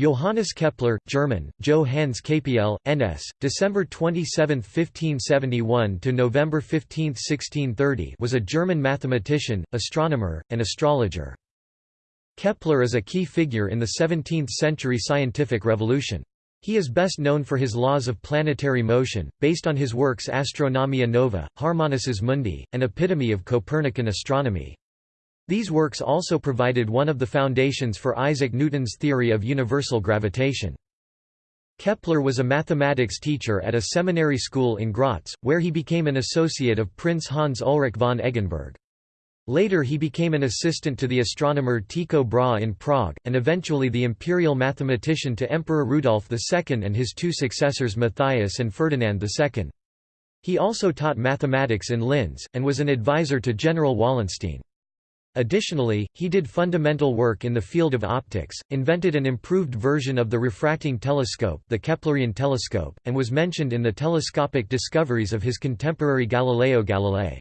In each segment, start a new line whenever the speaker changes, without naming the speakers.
Johannes Kepler, German, Johannes KPL, NS, December 27, 1571 to November 15, 1630 was a German mathematician, astronomer, and astrologer. Kepler is a key figure in the 17th-century scientific revolution. He is best known for his laws of planetary motion, based on his works Astronomia Nova, Harmonices Mundi, and Epitome of Copernican Astronomy. These works also provided one of the foundations for Isaac Newton's theory of universal gravitation. Kepler was a mathematics teacher at a seminary school in Graz, where he became an associate of Prince Hans Ulrich von Eggenberg. Later he became an assistant to the astronomer Tycho Brahe in Prague, and eventually the imperial mathematician to Emperor Rudolf II and his two successors Matthias and Ferdinand II. He also taught mathematics in Linz, and was an advisor to General Wallenstein. Additionally, he did fundamental work in the field of optics, invented an improved version of the refracting telescope the Keplerian telescope, and was mentioned in the telescopic discoveries of his contemporary Galileo Galilei.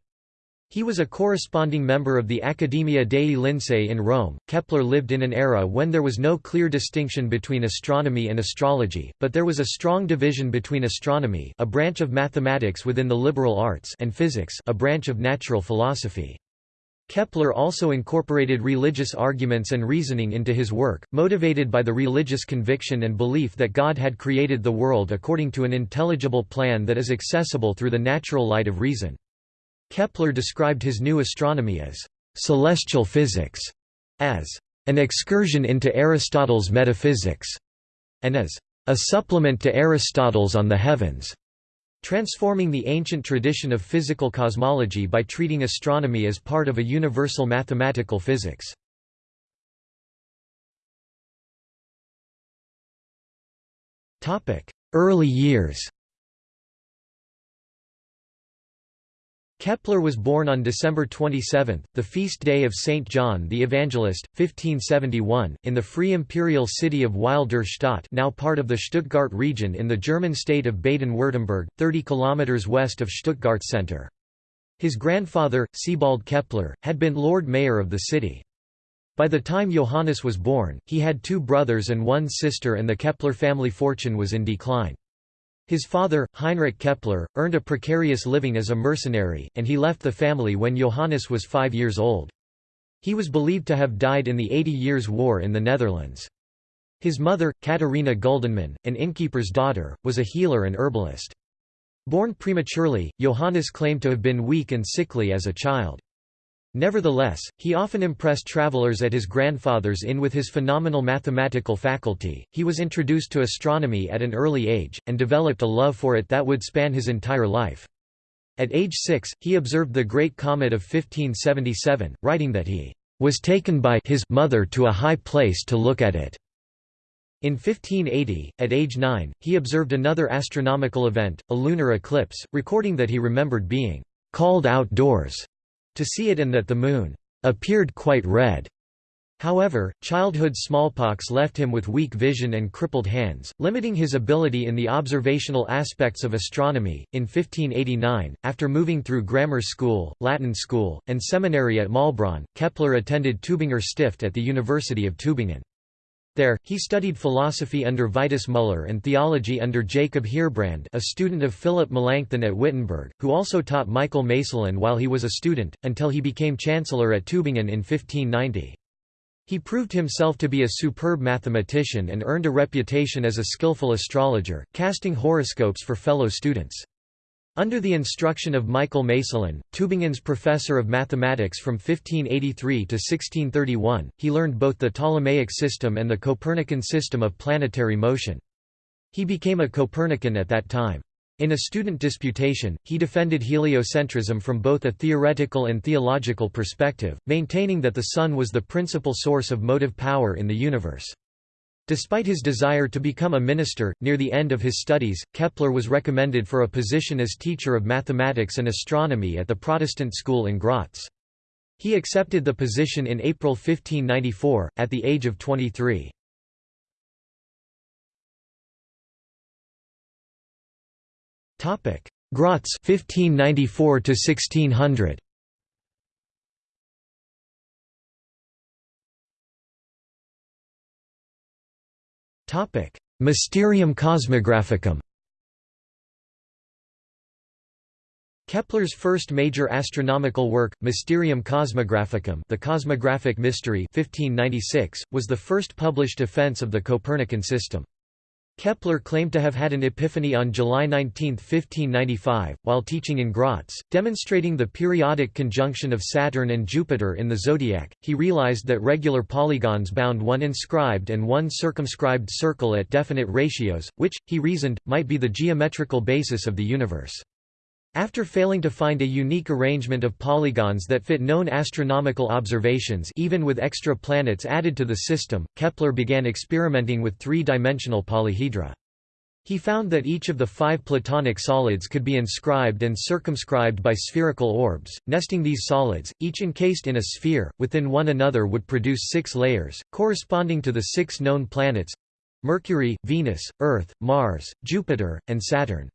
He was a corresponding member of the Accademia dei Lincei in Rome. Kepler lived in an era when there was no clear distinction between astronomy and astrology, but there was a strong division between astronomy, a branch of mathematics within the liberal arts, and physics, a branch of natural philosophy. Kepler also incorporated religious arguments and reasoning into his work, motivated by the religious conviction and belief that God had created the world according to an intelligible plan that is accessible through the natural light of reason. Kepler described his new astronomy as celestial physics, as an excursion into Aristotle's metaphysics, and as a supplement to Aristotle's on the heavens transforming the ancient tradition of physical cosmology by treating astronomy as part of a universal mathematical physics. Early years Kepler was born on December 27, the feast day of Saint John the Evangelist, 1571, in the free imperial city of Weil der Stadt now part of the Stuttgart region in the German state of Baden-Württemberg, 30 km west of Stuttgart center. His grandfather, Sebald Kepler, had been Lord Mayor of the city. By the time Johannes was born, he had two brothers and one sister and the Kepler family fortune was in decline. His father, Heinrich Kepler, earned a precarious living as a mercenary, and he left the family when Johannes was five years old. He was believed to have died in the Eighty Years' War in the Netherlands. His mother, Katharina Guldenmann, an innkeeper's daughter, was a healer and herbalist. Born prematurely, Johannes claimed to have been weak and sickly as a child. Nevertheless, he often impressed travelers at his grandfather's inn with his phenomenal mathematical faculty. He was introduced to astronomy at an early age, and developed a love for it that would span his entire life. At age six, he observed the Great Comet of 1577, writing that he was taken by his mother to a high place to look at it. In 1580, at age 9, he observed another astronomical event, a lunar eclipse, recording that he remembered being called outdoors to see it and that the moon appeared quite red. However, childhood smallpox left him with weak vision and crippled hands, limiting his ability in the observational aspects of astronomy. In 1589, after moving through grammar school, Latin school, and seminary at Maulbronn, Kepler attended Tübinger Stift at the University of Tübingen. There, he studied philosophy under Vitus Müller and theology under Jacob Heerbrand a student of Philip Melanchthon at Wittenberg, who also taught Michael Maestlin while he was a student, until he became chancellor at Tübingen in 1590. He proved himself to be a superb mathematician and earned a reputation as a skillful astrologer, casting horoscopes for fellow students. Under the instruction of Michael Maestlin, Tübingen's professor of mathematics from 1583 to 1631, he learned both the Ptolemaic system and the Copernican system of planetary motion. He became a Copernican at that time. In a student disputation, he defended heliocentrism from both a theoretical and theological perspective, maintaining that the Sun was the principal source of motive power in the universe. Despite his desire to become a minister, near the end of his studies, Kepler was recommended for a position as teacher of mathematics and astronomy at the Protestant school in Graz. He accepted the position in April 1594, at the age of 23. Graz 1594 to 1600. Mysterium Cosmographicum Kepler's first major astronomical work, Mysterium Cosmographicum the Cosmographic Mystery 1596, was the first published defense of the Copernican system. Kepler claimed to have had an epiphany on July 19, 1595, while teaching in Graz, demonstrating the periodic conjunction of Saturn and Jupiter in the zodiac. He realized that regular polygons bound one inscribed and one circumscribed circle at definite ratios, which, he reasoned, might be the geometrical basis of the universe. After failing to find a unique arrangement of polygons that fit known astronomical observations even with extra planets added to the system, Kepler began experimenting with three-dimensional polyhedra. He found that each of the five Platonic solids could be inscribed and circumscribed by spherical orbs. Nesting these solids, each encased in a sphere, within one another would produce six layers, corresponding to the six known planets Mercury, Venus, Earth, Mars, Jupiter, and Saturn.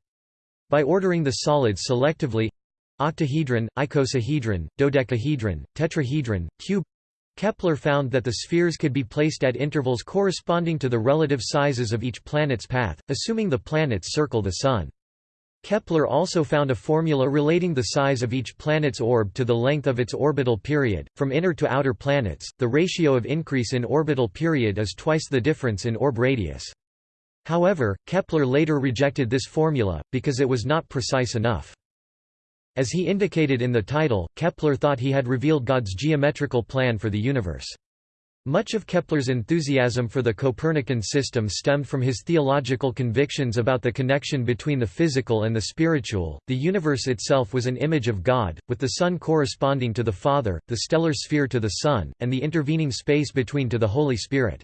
By ordering the solids selectively octahedron, icosahedron, dodecahedron, tetrahedron, cube Kepler found that the spheres could be placed at intervals corresponding to the relative sizes of each planet's path, assuming the planets circle the Sun. Kepler also found a formula relating the size of each planet's orb to the length of its orbital period. From inner to outer planets, the ratio of increase in orbital period is twice the difference in orb radius. However, Kepler later rejected this formula, because it was not precise enough. As he indicated in the title, Kepler thought he had revealed God's geometrical plan for the universe. Much of Kepler's enthusiasm for the Copernican system stemmed from his theological convictions about the connection between the physical and the spiritual. The universe itself was an image of God, with the Sun corresponding to the Father, the stellar sphere to the Son, and the intervening space between to the Holy Spirit.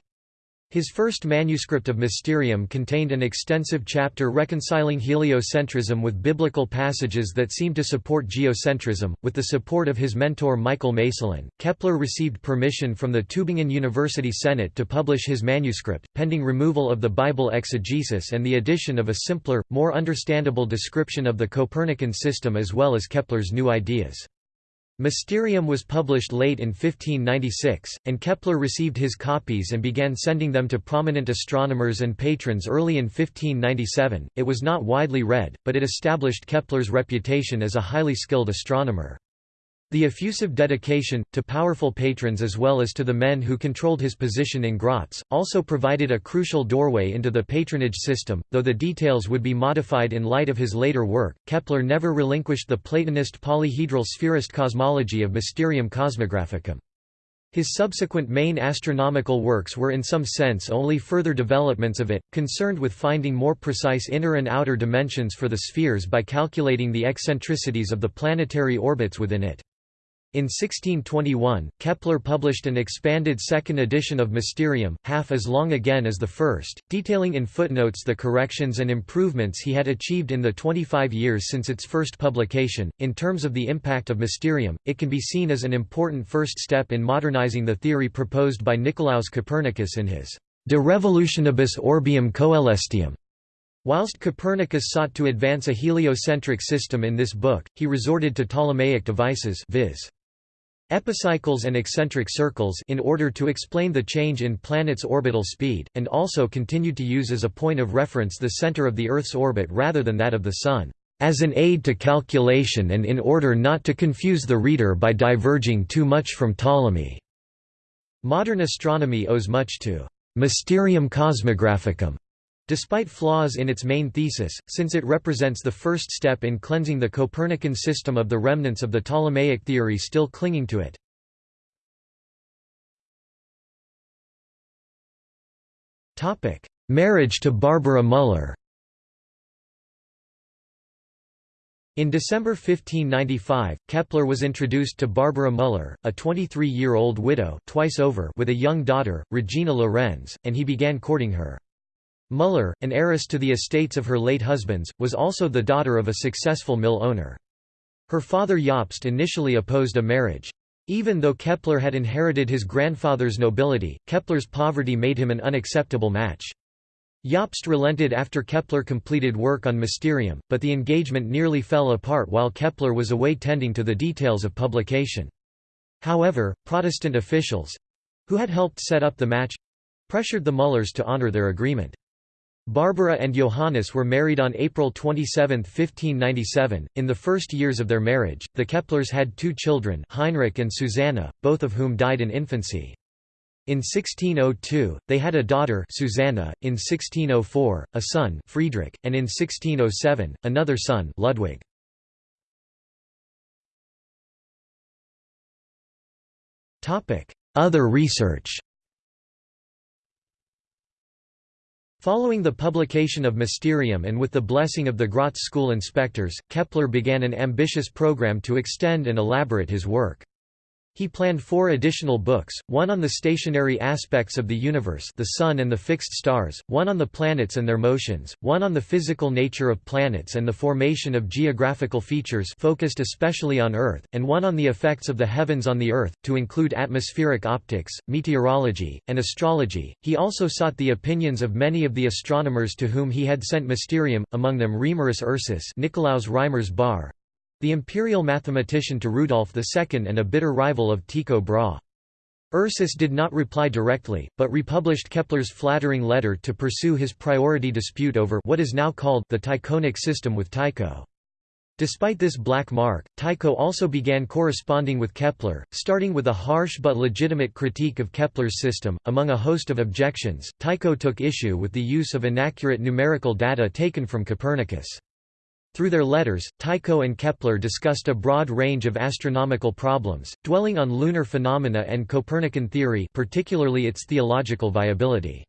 His first manuscript of Mysterium contained an extensive chapter reconciling heliocentrism with biblical passages that seemed to support geocentrism. With the support of his mentor Michael Maestlin, Kepler received permission from the Tübingen University Senate to publish his manuscript, pending removal of the Bible exegesis and the addition of a simpler, more understandable description of the Copernican system as well as Kepler's new ideas. Mysterium was published late in 1596, and Kepler received his copies and began sending them to prominent astronomers and patrons early in 1597. It was not widely read, but it established Kepler's reputation as a highly skilled astronomer. The effusive dedication, to powerful patrons as well as to the men who controlled his position in Graz, also provided a crucial doorway into the patronage system, though the details would be modified in light of his later work. Kepler never relinquished the Platonist polyhedral spherist cosmology of Mysterium Cosmographicum. His subsequent main astronomical works were in some sense only further developments of it, concerned with finding more precise inner and outer dimensions for the spheres by calculating the eccentricities of the planetary orbits within it. In 1621, Kepler published an expanded second edition of Mysterium, half as long again as the first, detailing in footnotes the corrections and improvements he had achieved in the 25 years since its first publication. In terms of the impact of Mysterium, it can be seen as an important first step in modernizing the theory proposed by Nicolaus Copernicus in his De Revolutionibus Orbium Coelestium. Whilst Copernicus sought to advance a heliocentric system in this book, he resorted to Ptolemaic devices viz. Epicycles and eccentric circles in order to explain the change in planets' orbital speed, and also continued to use as a point of reference the center of the Earth's orbit rather than that of the Sun, as an aid to calculation and in order not to confuse the reader by diverging too much from Ptolemy. Modern astronomy owes much to Mysterium Cosmographicum, Despite flaws in its main thesis, since it represents the first step in cleansing the Copernican system of the remnants of the Ptolemaic theory still clinging to it. Marriage to Barbara Müller In December 1595, Kepler was introduced to Barbara Müller, a 23-year-old widow twice over with a young daughter, Regina Lorenz, and he began courting her. Müller, an heiress to the estates of her late husbands, was also the daughter of a successful mill owner. Her father Jobst initially opposed a marriage. Even though Kepler had inherited his grandfather's nobility, Kepler's poverty made him an unacceptable match. Jobst relented after Kepler completed work on Mysterium, but the engagement nearly fell apart while Kepler was away tending to the details of publication. However, Protestant officials—who had helped set up the match, pressured the Müllers to honor their agreement. Barbara and Johannes were married on April 27, 1597. In the first years of their marriage, the Keplers had two children, Heinrich and Susanna, both of whom died in infancy. In 1602, they had a daughter Susanna, in 1604, a son Friedrich, and in 1607, another son Ludwig. Other research Following the publication of Mysterium and with the blessing of the Graz school inspectors, Kepler began an ambitious program to extend and elaborate his work. He planned four additional books, one on the stationary aspects of the universe the Sun and the fixed stars, one on the planets and their motions, one on the physical nature of planets and the formation of geographical features focused especially on Earth, and one on the effects of the heavens on the Earth, to include atmospheric optics, meteorology, and astrology. He also sought the opinions of many of the astronomers to whom he had sent Mysterium, among them Reimarus Ursus Nikolaus Reimers Bar, the imperial mathematician to Rudolf II and a bitter rival of Tycho Brahe. Ursus did not reply directly, but republished Kepler's flattering letter to pursue his priority dispute over what is now called the Tychonic system with Tycho. Despite this black mark, Tycho also began corresponding with Kepler, starting with a harsh but legitimate critique of Kepler's system. Among a host of objections, Tycho took issue with the use of inaccurate numerical data taken from Copernicus. Through their letters, Tycho and Kepler discussed a broad range of astronomical problems, dwelling on lunar phenomena and Copernican theory particularly its theological viability.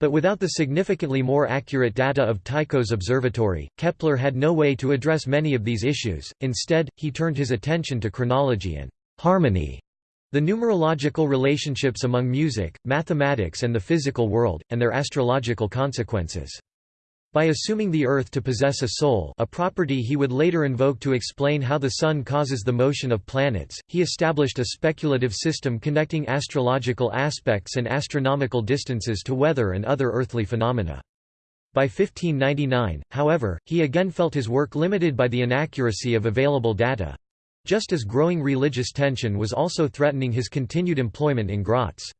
But without the significantly more accurate data of Tycho's observatory, Kepler had no way to address many of these issues, instead, he turned his attention to chronology and harmony, the numerological relationships among music, mathematics and the physical world, and their astrological consequences. By assuming the Earth to possess a soul a property he would later invoke to explain how the Sun causes the motion of planets, he established a speculative system connecting astrological aspects and astronomical distances to weather and other earthly phenomena. By 1599, however, he again felt his work limited by the inaccuracy of available data—just as growing religious tension was also threatening his continued employment in Graz.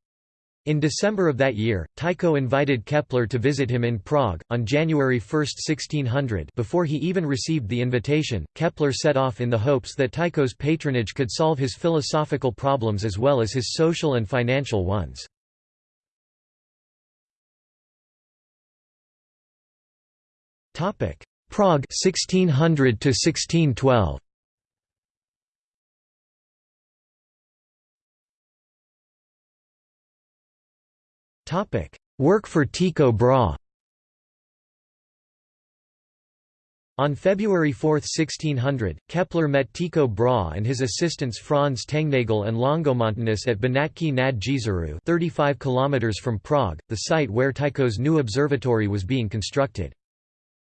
In December of that year, Tycho invited Kepler to visit him in Prague. On January 1, 1600, before he even received the invitation, Kepler set off in the hopes that Tycho's patronage could solve his philosophical problems as well as his social and financial ones. Prague 1600 to 1612 Work for Tycho Brahe On February 4, 1600, Kepler met Tycho Brahe and his assistants Franz Tengnagel and Longomontanus at Benátky nad Jizerou 35 km from Prague, the site where Tycho's new observatory was being constructed.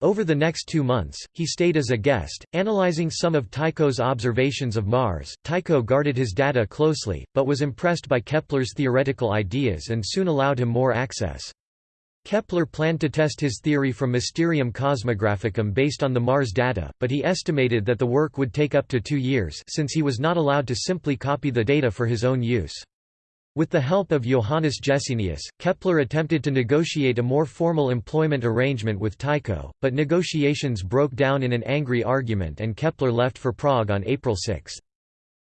Over the next two months, he stayed as a guest, analyzing some of Tycho's observations of Mars. Tycho guarded his data closely, but was impressed by Kepler's theoretical ideas and soon allowed him more access. Kepler planned to test his theory from Mysterium Cosmographicum based on the Mars data, but he estimated that the work would take up to two years since he was not allowed to simply copy the data for his own use. With the help of Johannes Jessenius, Kepler attempted to negotiate a more formal employment arrangement with Tycho, but negotiations broke down in an angry argument and Kepler left for Prague on April 6.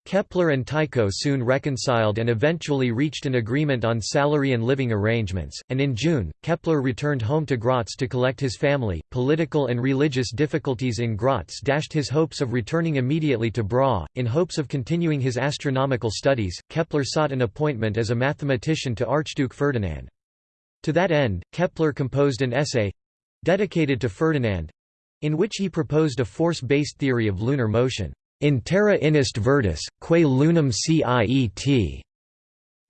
Kepler and Tycho soon reconciled and eventually reached an agreement on salary and living arrangements, and in June, Kepler returned home to Graz to collect his family. Political and religious difficulties in Graz dashed his hopes of returning immediately to Brahe. In hopes of continuing his astronomical studies, Kepler sought an appointment as a mathematician to Archduke Ferdinand. To that end, Kepler composed an essay dedicated to Ferdinand in which he proposed a force-based theory of lunar motion. In terra inest virtus, quae lunam ciet.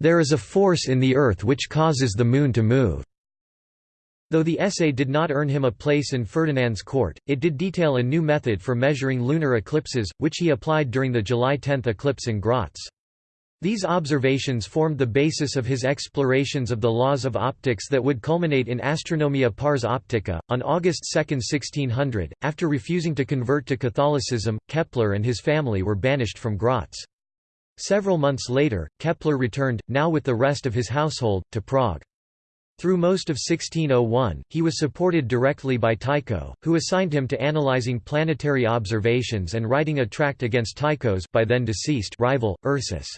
There is a force in the earth which causes the moon to move. Though the essay did not earn him a place in Ferdinand's court, it did detail a new method for measuring lunar eclipses, which he applied during the July 10 eclipse in Graz. These observations formed the basis of his explorations of the laws of optics that would culminate in Astronomia pars optica. On August 2, 1600, after refusing to convert to Catholicism, Kepler and his family were banished from Graz. Several months later, Kepler returned, now with the rest of his household, to Prague. Through most of 1601, he was supported directly by Tycho, who assigned him to analyzing planetary observations and writing a tract against Tycho's by then deceased rival, Ursus.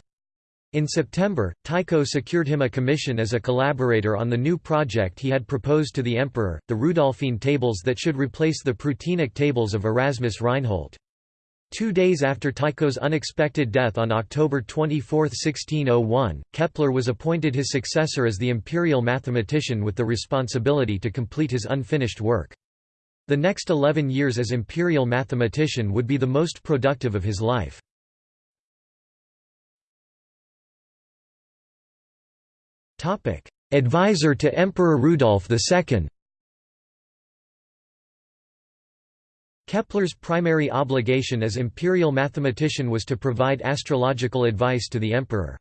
In September, Tycho secured him a commission as a collaborator on the new project he had proposed to the emperor, the Rudolphine tables that should replace the Prutenic tables of Erasmus Reinhold. Two days after Tycho's unexpected death on October 24, 1601, Kepler was appointed his successor as the imperial mathematician with the responsibility to complete his unfinished work. The next eleven years as imperial mathematician would be the most productive of his life. Advisor to Emperor Rudolf II Kepler's primary obligation as imperial mathematician was to provide astrological advice to the emperor.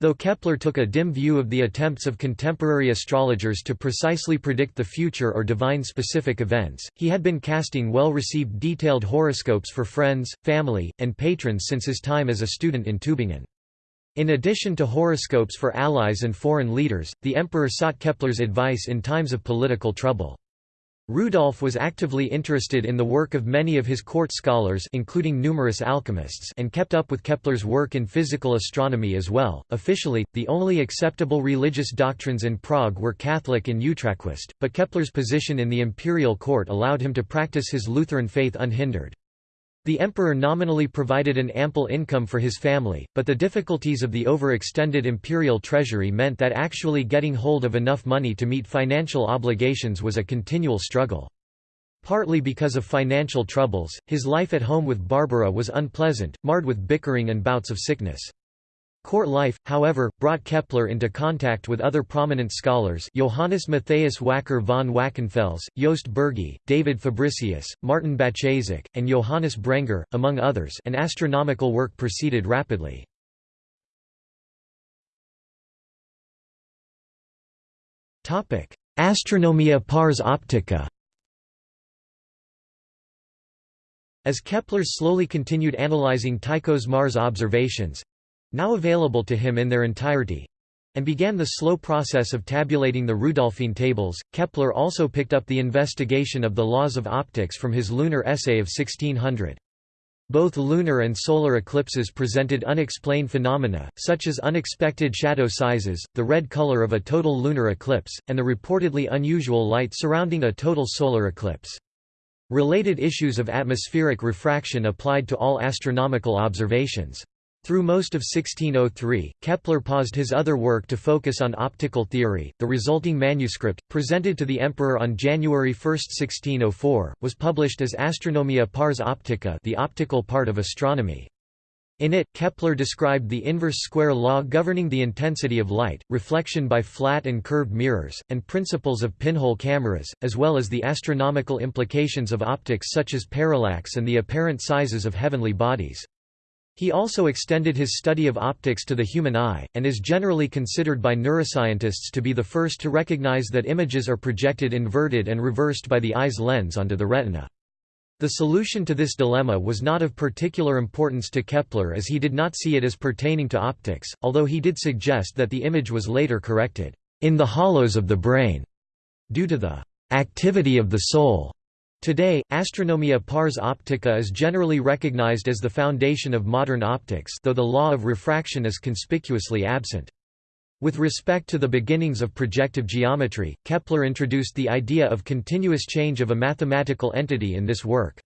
Though Kepler took a dim view of the attempts of contemporary astrologers to precisely predict the future or divine specific events, he had been casting well-received detailed horoscopes for friends, family, and patrons since his time as a student in Tübingen. In addition to horoscopes for allies and foreign leaders, the emperor sought Kepler's advice in times of political trouble. Rudolf was actively interested in the work of many of his court scholars including numerous alchemists and kept up with Kepler's work in physical astronomy as well. Officially, the only acceptable religious doctrines in Prague were Catholic and Utraquist, but Kepler's position in the imperial court allowed him to practice his Lutheran faith unhindered. The emperor nominally provided an ample income for his family, but the difficulties of the overextended imperial treasury meant that actually getting hold of enough money to meet financial obligations was a continual struggle. Partly because of financial troubles, his life at home with Barbara was unpleasant, marred with bickering and bouts of sickness. Court life, however, brought Kepler into contact with other prominent scholars Johannes Matthias Wacker von Wackenfels, Jost Bürgi, David Fabricius, Martin Bachazek, and Johannes Brenger, among others and astronomical work proceeded rapidly. Astronomia pars optica As Kepler slowly continued analyzing Tycho's Mars observations, now available to him in their entirety and began the slow process of tabulating the Rudolphine tables. Kepler also picked up the investigation of the laws of optics from his lunar essay of 1600. Both lunar and solar eclipses presented unexplained phenomena, such as unexpected shadow sizes, the red color of a total lunar eclipse, and the reportedly unusual light surrounding a total solar eclipse. Related issues of atmospheric refraction applied to all astronomical observations. Through most of 1603, Kepler paused his other work to focus on optical theory. The resulting manuscript, presented to the emperor on January 1, 1604, was published as Astronomia pars optica, the optical part of astronomy. In it, Kepler described the inverse square law governing the intensity of light, reflection by flat and curved mirrors, and principles of pinhole cameras, as well as the astronomical implications of optics such as parallax and the apparent sizes of heavenly bodies. He also extended his study of optics to the human eye, and is generally considered by neuroscientists to be the first to recognize that images are projected inverted and reversed by the eye's lens onto the retina. The solution to this dilemma was not of particular importance to Kepler as he did not see it as pertaining to optics, although he did suggest that the image was later corrected, in the hollows of the brain, due to the activity of the soul. Today, Astronomia pars optica is generally recognized as the foundation of modern optics though the law of refraction is conspicuously absent. With respect to the beginnings of projective geometry, Kepler introduced the idea of continuous change of a mathematical entity in this work.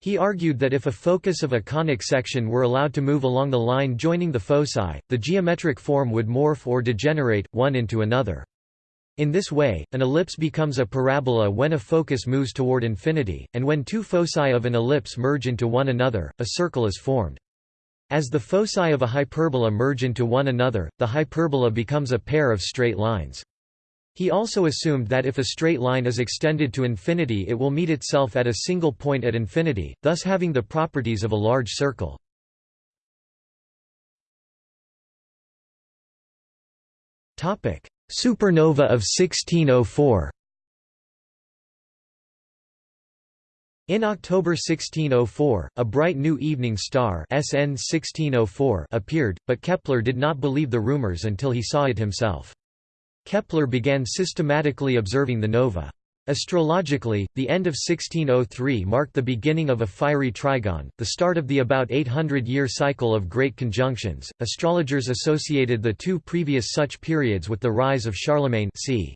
He argued that if a focus of a conic section were allowed to move along the line joining the foci, the geometric form would morph or degenerate, one into another. In this way, an ellipse becomes a parabola when a focus moves toward infinity, and when two foci of an ellipse merge into one another, a circle is formed. As the foci of a hyperbola merge into one another, the hyperbola becomes a pair of straight lines. He also assumed that if a straight line is extended to infinity it will meet itself at a single point at infinity, thus having the properties of a large circle. Supernova of 1604 In October 1604, a bright new evening star SN 1604 appeared, but Kepler did not believe the rumors until he saw it himself. Kepler began systematically observing the nova. Astrologically, the end of 1603 marked the beginning of a fiery trigon, the start of the about 800-year cycle of great conjunctions. Astrologers associated the two previous such periods with the rise of Charlemagne c.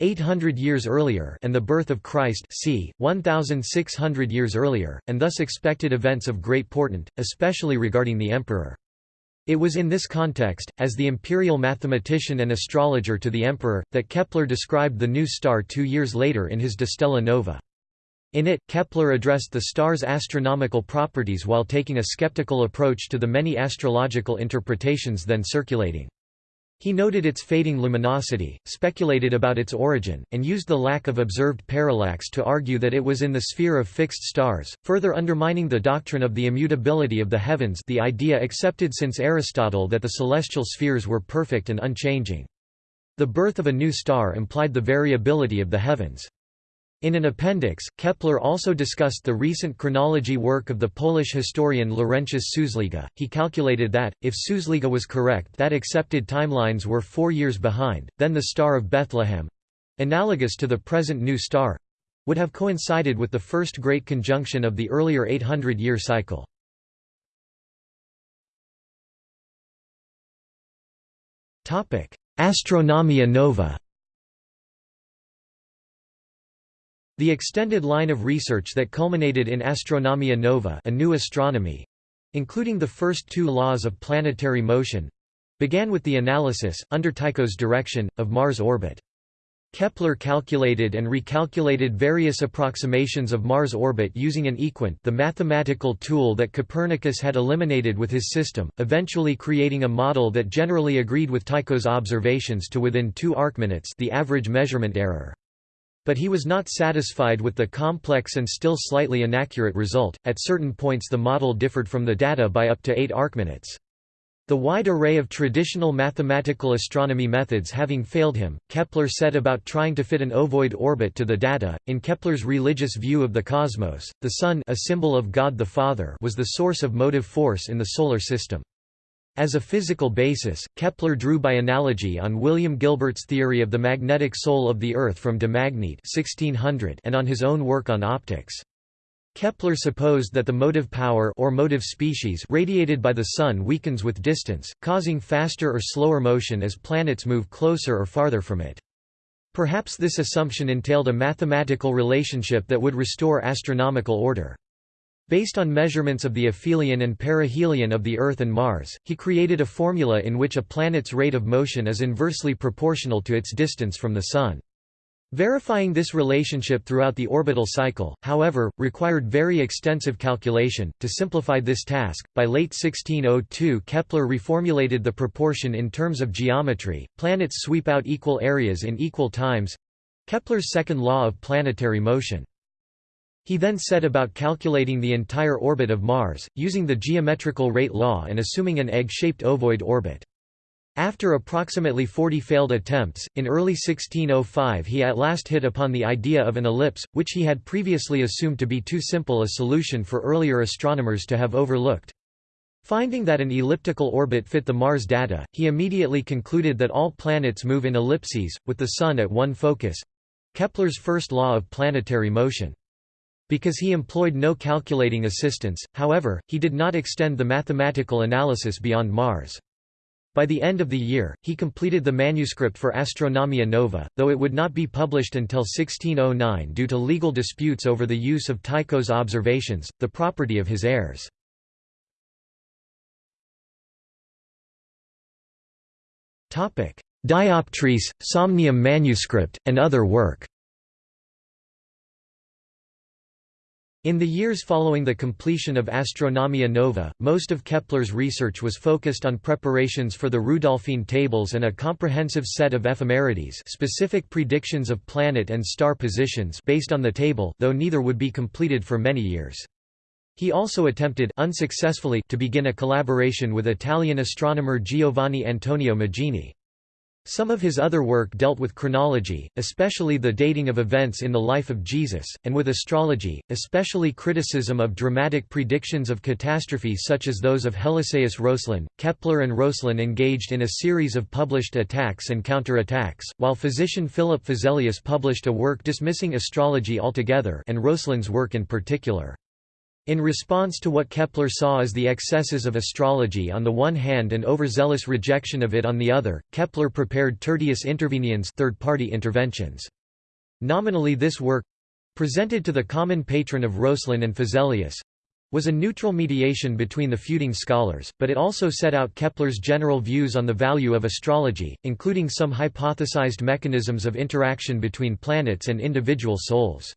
800 years earlier and the birth of Christ c. 1600 years earlier, and thus expected events of great portent, especially regarding the emperor. It was in this context, as the imperial mathematician and astrologer to the emperor, that Kepler described the new star two years later in his De Stella Nova. In it, Kepler addressed the star's astronomical properties while taking a skeptical approach to the many astrological interpretations then circulating. He noted its fading luminosity, speculated about its origin, and used the lack of observed parallax to argue that it was in the sphere of fixed stars, further undermining the doctrine of the immutability of the heavens the idea accepted since Aristotle that the celestial spheres were perfect and unchanging. The birth of a new star implied the variability of the heavens. In an appendix, Kepler also discussed the recent chronology work of the Polish historian Laurentius Suslyga. He calculated that, if Suslyga was correct that accepted timelines were four years behind, then the Star of Bethlehem—analogous to the present new star—would have coincided with the first great conjunction of the earlier 800-year cycle. Astronomia nova The extended line of research that culminated in Astronomia Nova a new astronomy, including the first two laws of planetary motion, began with the analysis, under Tycho's direction, of Mars' orbit. Kepler calculated and recalculated various approximations of Mars' orbit using an equant the mathematical tool that Copernicus had eliminated with his system, eventually creating a model that generally agreed with Tycho's observations to within 2 arcminutes the average measurement error. But he was not satisfied with the complex and still slightly inaccurate result, at certain points the model differed from the data by up to 8 arcminutes. The wide array of traditional mathematical astronomy methods having failed him, Kepler set about trying to fit an ovoid orbit to the data. In Kepler's religious view of the cosmos, the Sun a symbol of God the Father was the source of motive force in the Solar System. As a physical basis, Kepler drew by analogy on William Gilbert's theory of the magnetic soul of the Earth from de Magnete 1600 and on his own work on optics. Kepler supposed that the motive power or motive species radiated by the Sun weakens with distance, causing faster or slower motion as planets move closer or farther from it. Perhaps this assumption entailed a mathematical relationship that would restore astronomical order. Based on measurements of the aphelion and perihelion of the Earth and Mars, he created a formula in which a planet's rate of motion is inversely proportional to its distance from the Sun. Verifying this relationship throughout the orbital cycle, however, required very extensive calculation. To simplify this task, by late 1602 Kepler reformulated the proportion in terms of geometry planets sweep out equal areas in equal times Kepler's second law of planetary motion. He then set about calculating the entire orbit of Mars, using the geometrical rate law and assuming an egg-shaped ovoid orbit. After approximately 40 failed attempts, in early 1605 he at last hit upon the idea of an ellipse, which he had previously assumed to be too simple a solution for earlier astronomers to have overlooked. Finding that an elliptical orbit fit the Mars data, he immediately concluded that all planets move in ellipses, with the Sun at one focus—Kepler's first law of planetary motion. Because he employed no calculating assistance, however, he did not extend the mathematical analysis beyond Mars. By the end of the year, he completed the manuscript for Astronomia Nova, though it would not be published until 1609 due to legal disputes over the use of Tycho's observations, the property of his heirs. Dioptrice, Somnium manuscript, and other work In the years following the completion of Astronomia Nova, most of Kepler's research was focused on preparations for the Rudolphine tables and a comprehensive set of ephemerides specific predictions of planet and star positions based on the table though neither would be completed for many years. He also attempted unsuccessfully to begin a collaboration with Italian astronomer Giovanni Antonio Magini. Some of his other work dealt with chronology, especially the dating of events in the life of Jesus, and with astrology, especially criticism of dramatic predictions of catastrophe such as those of Helisaeus Roeslin. Kepler and Roeslin engaged in a series of published attacks and counterattacks, while physician Philip Feselius published a work dismissing astrology altogether and Roeslin's work in particular. In response to what Kepler saw as the excesses of astrology on the one hand and overzealous rejection of it on the other, Kepler prepared Tertius Interveniens third-party interventions. Nominally this work—presented to the common patron of Roeslin and Feselius, was a neutral mediation between the feuding scholars, but it also set out Kepler's general views on the value of astrology, including some hypothesized mechanisms of interaction between planets and individual souls.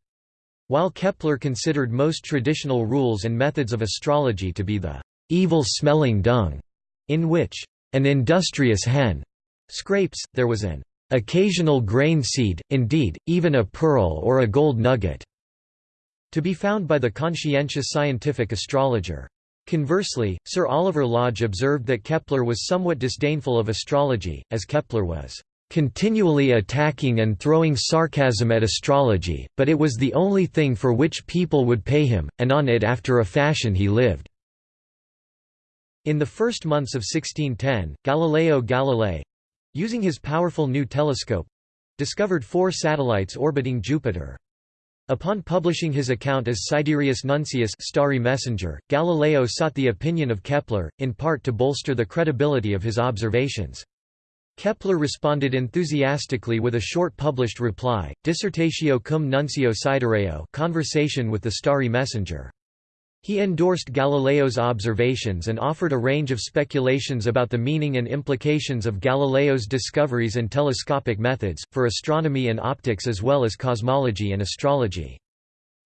While Kepler considered most traditional rules and methods of astrology to be the evil-smelling dung, in which an industrious hen scrapes, there was an occasional grain seed, indeed, even a pearl or a gold nugget, to be found by the conscientious scientific astrologer. Conversely, Sir Oliver Lodge observed that Kepler was somewhat disdainful of astrology, as Kepler was continually attacking and throwing sarcasm at astrology, but it was the only thing for which people would pay him, and on it after a fashion he lived. In the first months of 1610, Galileo Galilei—using his powerful new telescope—discovered four satellites orbiting Jupiter. Upon publishing his account as Sidereus Nuncius starry messenger, Galileo sought the opinion of Kepler, in part to bolster the credibility of his observations. Kepler responded enthusiastically with a short published reply, Dissertatio cum nuncio sidereo conversation with the starry messenger. He endorsed Galileo's observations and offered a range of speculations about the meaning and implications of Galileo's discoveries and telescopic methods, for astronomy and optics as well as cosmology and astrology.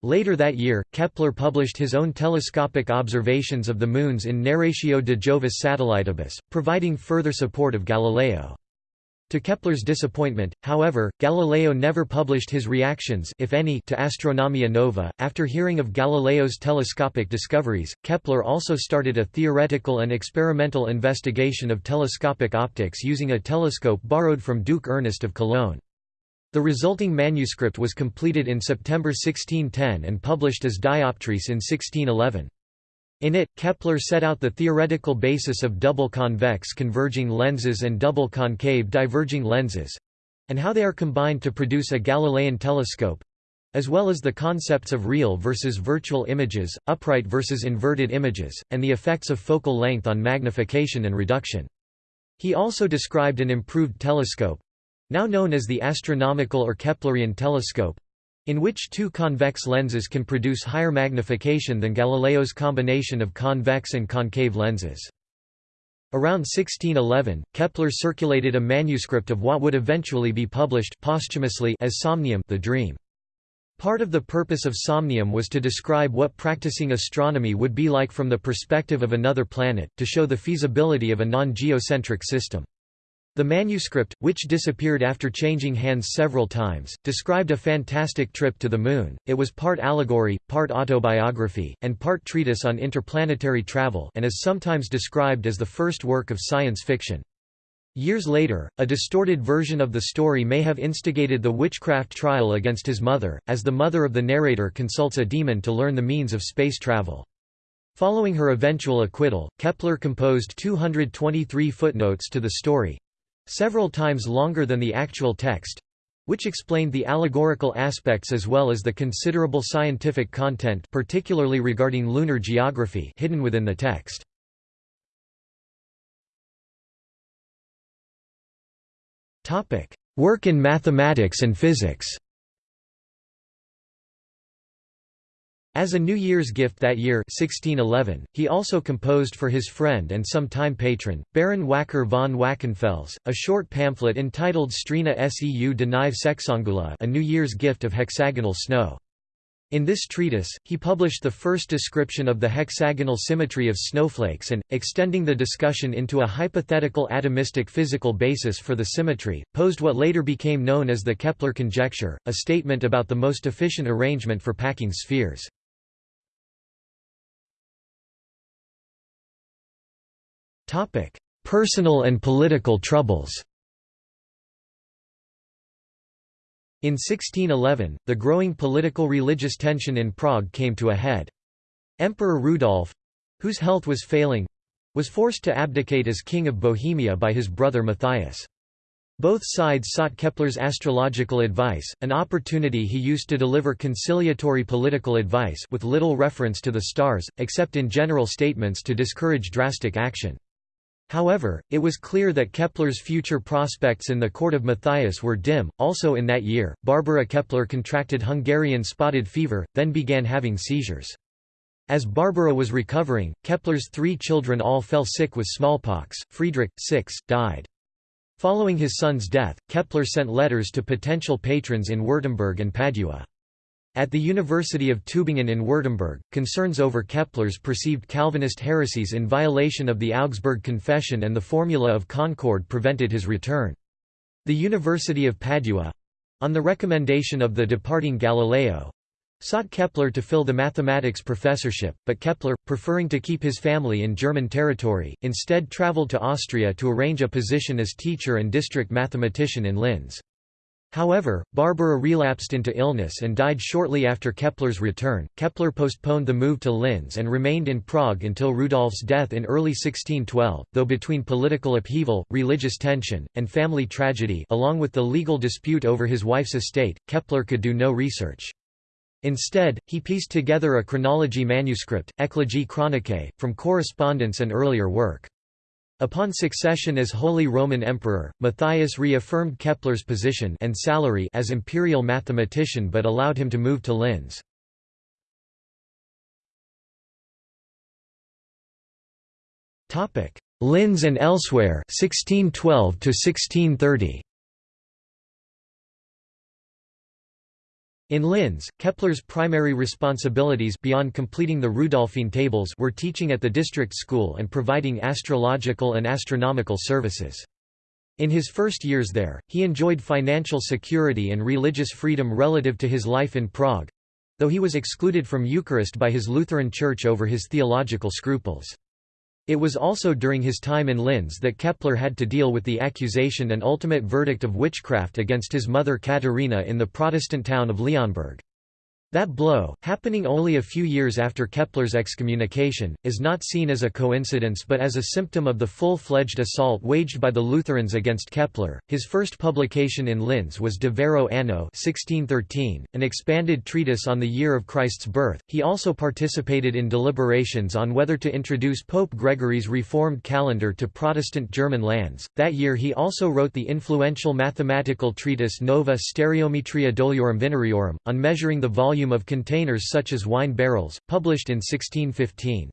Later that year, Kepler published his own telescopic observations of the moons in Narratio de Jovis Satellitibus, providing further support of Galileo. To Kepler's disappointment, however, Galileo never published his reactions if any to Astronomia Nova. After hearing of Galileo's telescopic discoveries, Kepler also started a theoretical and experimental investigation of telescopic optics using a telescope borrowed from Duke Ernest of Cologne. The resulting manuscript was completed in September 1610 and published as Dioptrice in 1611. In it, Kepler set out the theoretical basis of double convex converging lenses and double concave diverging lenses—and how they are combined to produce a Galilean telescope—as well as the concepts of real versus virtual images, upright versus inverted images, and the effects of focal length on magnification and reduction. He also described an improved telescope, now known as the astronomical or Keplerian telescope, in which two convex lenses can produce higher magnification than Galileo's combination of convex and concave lenses. Around 1611, Kepler circulated a manuscript of what would eventually be published posthumously as Somnium the Dream. Part of the purpose of Somnium was to describe what practicing astronomy would be like from the perspective of another planet, to show the feasibility of a non-geocentric system. The manuscript, which disappeared after changing hands several times, described a fantastic trip to the Moon. It was part allegory, part autobiography, and part treatise on interplanetary travel and is sometimes described as the first work of science fiction. Years later, a distorted version of the story may have instigated the witchcraft trial against his mother, as the mother of the narrator consults a demon to learn the means of space travel. Following her eventual acquittal, Kepler composed 223 footnotes to the story, several times longer than the actual text which explained the allegorical aspects as well as the considerable scientific content particularly regarding lunar geography hidden within the text. Work in mathematics and physics As a New Year's gift that year 1611, he also composed for his friend and sometime patron, Baron Wacker von Wackenfels, a short pamphlet entitled Strina seu de Nive Sexangula a New Year's gift of hexagonal snow. In this treatise, he published the first description of the hexagonal symmetry of snowflakes and, extending the discussion into a hypothetical atomistic physical basis for the symmetry, posed what later became known as the Kepler conjecture, a statement about the most efficient arrangement for packing spheres. Personal and political troubles In 1611, the growing political-religious tension in Prague came to a head. Emperor Rudolf—whose health was failing—was forced to abdicate as king of Bohemia by his brother Matthias. Both sides sought Kepler's astrological advice, an opportunity he used to deliver conciliatory political advice with little reference to the stars, except in general statements to discourage drastic action. However, it was clear that Kepler's future prospects in the court of Matthias were dim. Also in that year, Barbara Kepler contracted Hungarian spotted fever, then began having seizures. As Barbara was recovering, Kepler's three children all fell sick with smallpox. Friedrich, 6, died. Following his son's death, Kepler sent letters to potential patrons in Württemberg and Padua. At the University of Tübingen in Württemberg, concerns over Kepler's perceived Calvinist heresies in violation of the Augsburg Confession and the Formula of Concord prevented his return. The University of Padua—on the recommendation of the departing Galileo, sought Kepler to fill the mathematics professorship, but Kepler, preferring to keep his family in German territory, instead travelled to Austria to arrange a position as teacher and district mathematician in Linz. However, Barbara relapsed into illness and died shortly after Kepler's return. Kepler postponed the move to Linz and remained in Prague until Rudolf's death in early 1612, though between political upheaval, religious tension, and family tragedy along with the legal dispute over his wife's estate, Kepler could do no research. Instead, he pieced together a chronology manuscript, Eclogae Chronicae, from correspondence and earlier work. Upon succession as Holy Roman Emperor, Matthias reaffirmed Kepler's position and salary as imperial mathematician but allowed him to move to Linz. Linz and elsewhere 1612 to 1630 In Linz, Kepler's primary responsibilities beyond completing the Rudolphine tables were teaching at the district school and providing astrological and astronomical services. In his first years there, he enjoyed financial security and religious freedom relative to his life in Prague—though he was excluded from Eucharist by his Lutheran Church over his theological scruples. It was also during his time in Linz that Kepler had to deal with the accusation and ultimate verdict of witchcraft against his mother Katerina in the Protestant town of Leonberg. That blow, happening only a few years after Kepler's excommunication, is not seen as a coincidence but as a symptom of the full-fledged assault waged by the Lutherans against Kepler. His first publication in Linz was De Vero Anno 1613, an expanded treatise on the year of Christ's birth. He also participated in deliberations on whether to introduce Pope Gregory's reformed calendar to Protestant German lands. That year he also wrote the influential mathematical treatise Nova Stereometria Doliorum Vinariorum, on measuring the volume volume of containers such as wine barrels, published in 1615.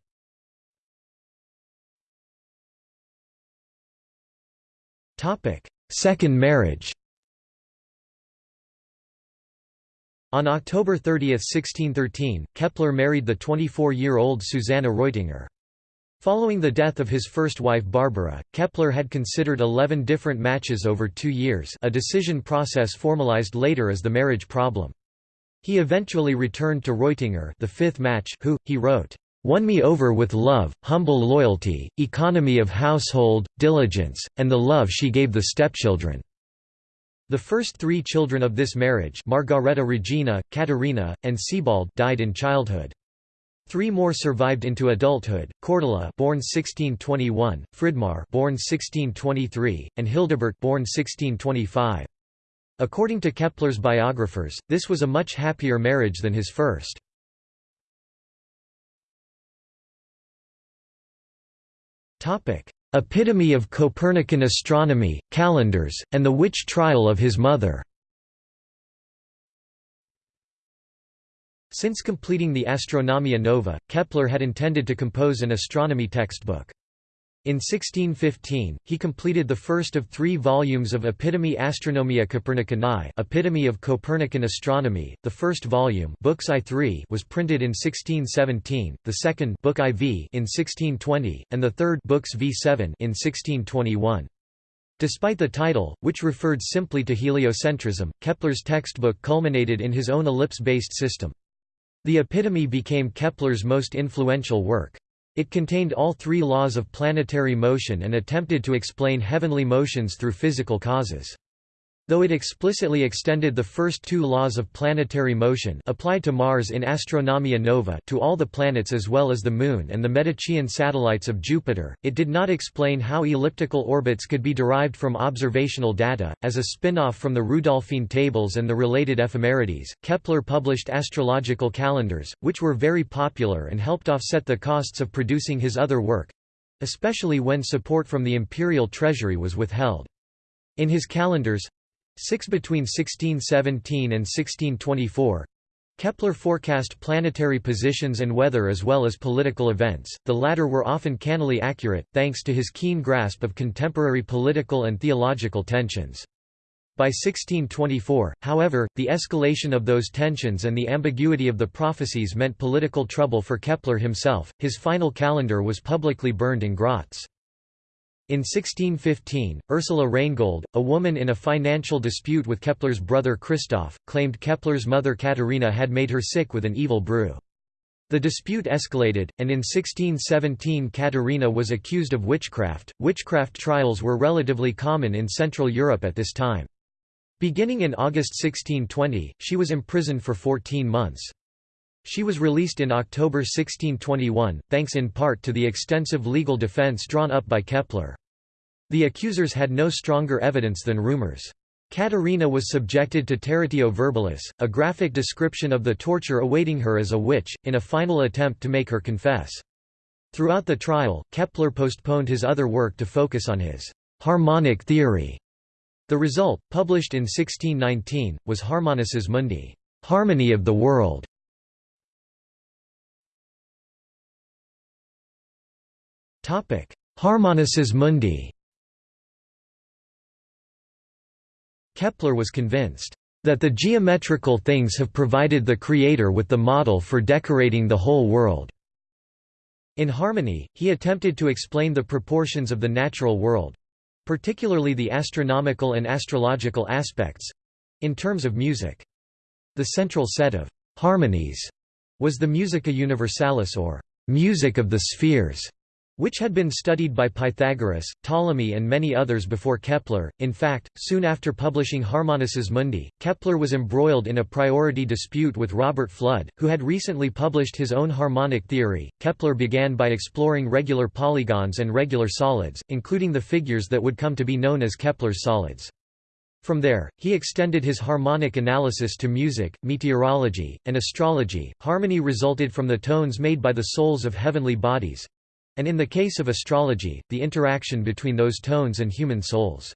Second marriage On October 30, 1613, Kepler married the 24-year-old Susanna Reutinger. Following the death of his first wife Barbara, Kepler had considered 11 different matches over two years a decision process formalized later as the marriage problem. He eventually returned to Reutinger the fifth match who, he wrote, "...won me over with love, humble loyalty, economy of household, diligence, and the love she gave the stepchildren." The first three children of this marriage Margareta Regina, Caterina, and Sebald died in childhood. Three more survived into adulthood: Cordula, born 1621, Fridmar, born 1623, and Hildebert, born 1625. According to Kepler's biographers, this was a much happier marriage than his first. Epitome of Copernican astronomy, calendars, and the witch trial of his mother Since completing the Astronomia Nova, Kepler had intended to compose an astronomy textbook. In 1615, he completed the first of three volumes of Epitome Astronomia Copernicanae Epitome of Copernican Astronomy. The first volume Books I3 was printed in 1617, the second Book IV in 1620, and the third Books V7 in 1621. Despite the title, which referred simply to heliocentrism, Kepler's textbook culminated in his own ellipse-based system. The Epitome became Kepler's most influential work. It contained all three laws of planetary motion and attempted to explain heavenly motions through physical causes. Though it explicitly extended the first two laws of planetary motion applied to Mars in Astronomia Nova to all the planets as well as the Moon and the Medicean satellites of Jupiter, it did not explain how elliptical orbits could be derived from observational data. As a spin-off from the Rudolphine tables and the related ephemerides, Kepler published astrological calendars, which were very popular and helped offset the costs of producing his other work—especially when support from the imperial treasury was withheld. In his calendars, Six between 1617 and 1624 Kepler forecast planetary positions and weather as well as political events, the latter were often cannily accurate, thanks to his keen grasp of contemporary political and theological tensions. By 1624, however, the escalation of those tensions and the ambiguity of the prophecies meant political trouble for Kepler himself. His final calendar was publicly burned in Graz. In 1615, Ursula Reingold, a woman in a financial dispute with Kepler's brother Christoph, claimed Kepler's mother Katharina had made her sick with an evil brew. The dispute escalated, and in 1617 Katharina was accused of witchcraft. Witchcraft trials were relatively common in Central Europe at this time. Beginning in August 1620, she was imprisoned for 14 months. She was released in October 1621, thanks in part to the extensive legal defense drawn up by Kepler. The accusers had no stronger evidence than rumors. Katharina was subjected to territio verbalis, a graphic description of the torture awaiting her as a witch, in a final attempt to make her confess. Throughout the trial, Kepler postponed his other work to focus on his harmonic theory. The result, published in 1619, was Harmonices Mundi, harmony of the world, Harmonices Mundi Kepler was convinced that the geometrical things have provided the Creator with the model for decorating the whole world. In Harmony, he attempted to explain the proportions of the natural world—particularly the astronomical and astrological aspects—in terms of music. The central set of «harmonies» was the Musica Universalis or «music of the spheres», which had been studied by Pythagoras, Ptolemy and many others before Kepler. In fact, soon after publishing Harmonices Mundi, Kepler was embroiled in a priority dispute with Robert Fludd, who had recently published his own harmonic theory. Kepler began by exploring regular polygons and regular solids, including the figures that would come to be known as Kepler's solids. From there, he extended his harmonic analysis to music, meteorology, and astrology. Harmony resulted from the tones made by the souls of heavenly bodies, and in the case of astrology, the interaction between those tones and human souls.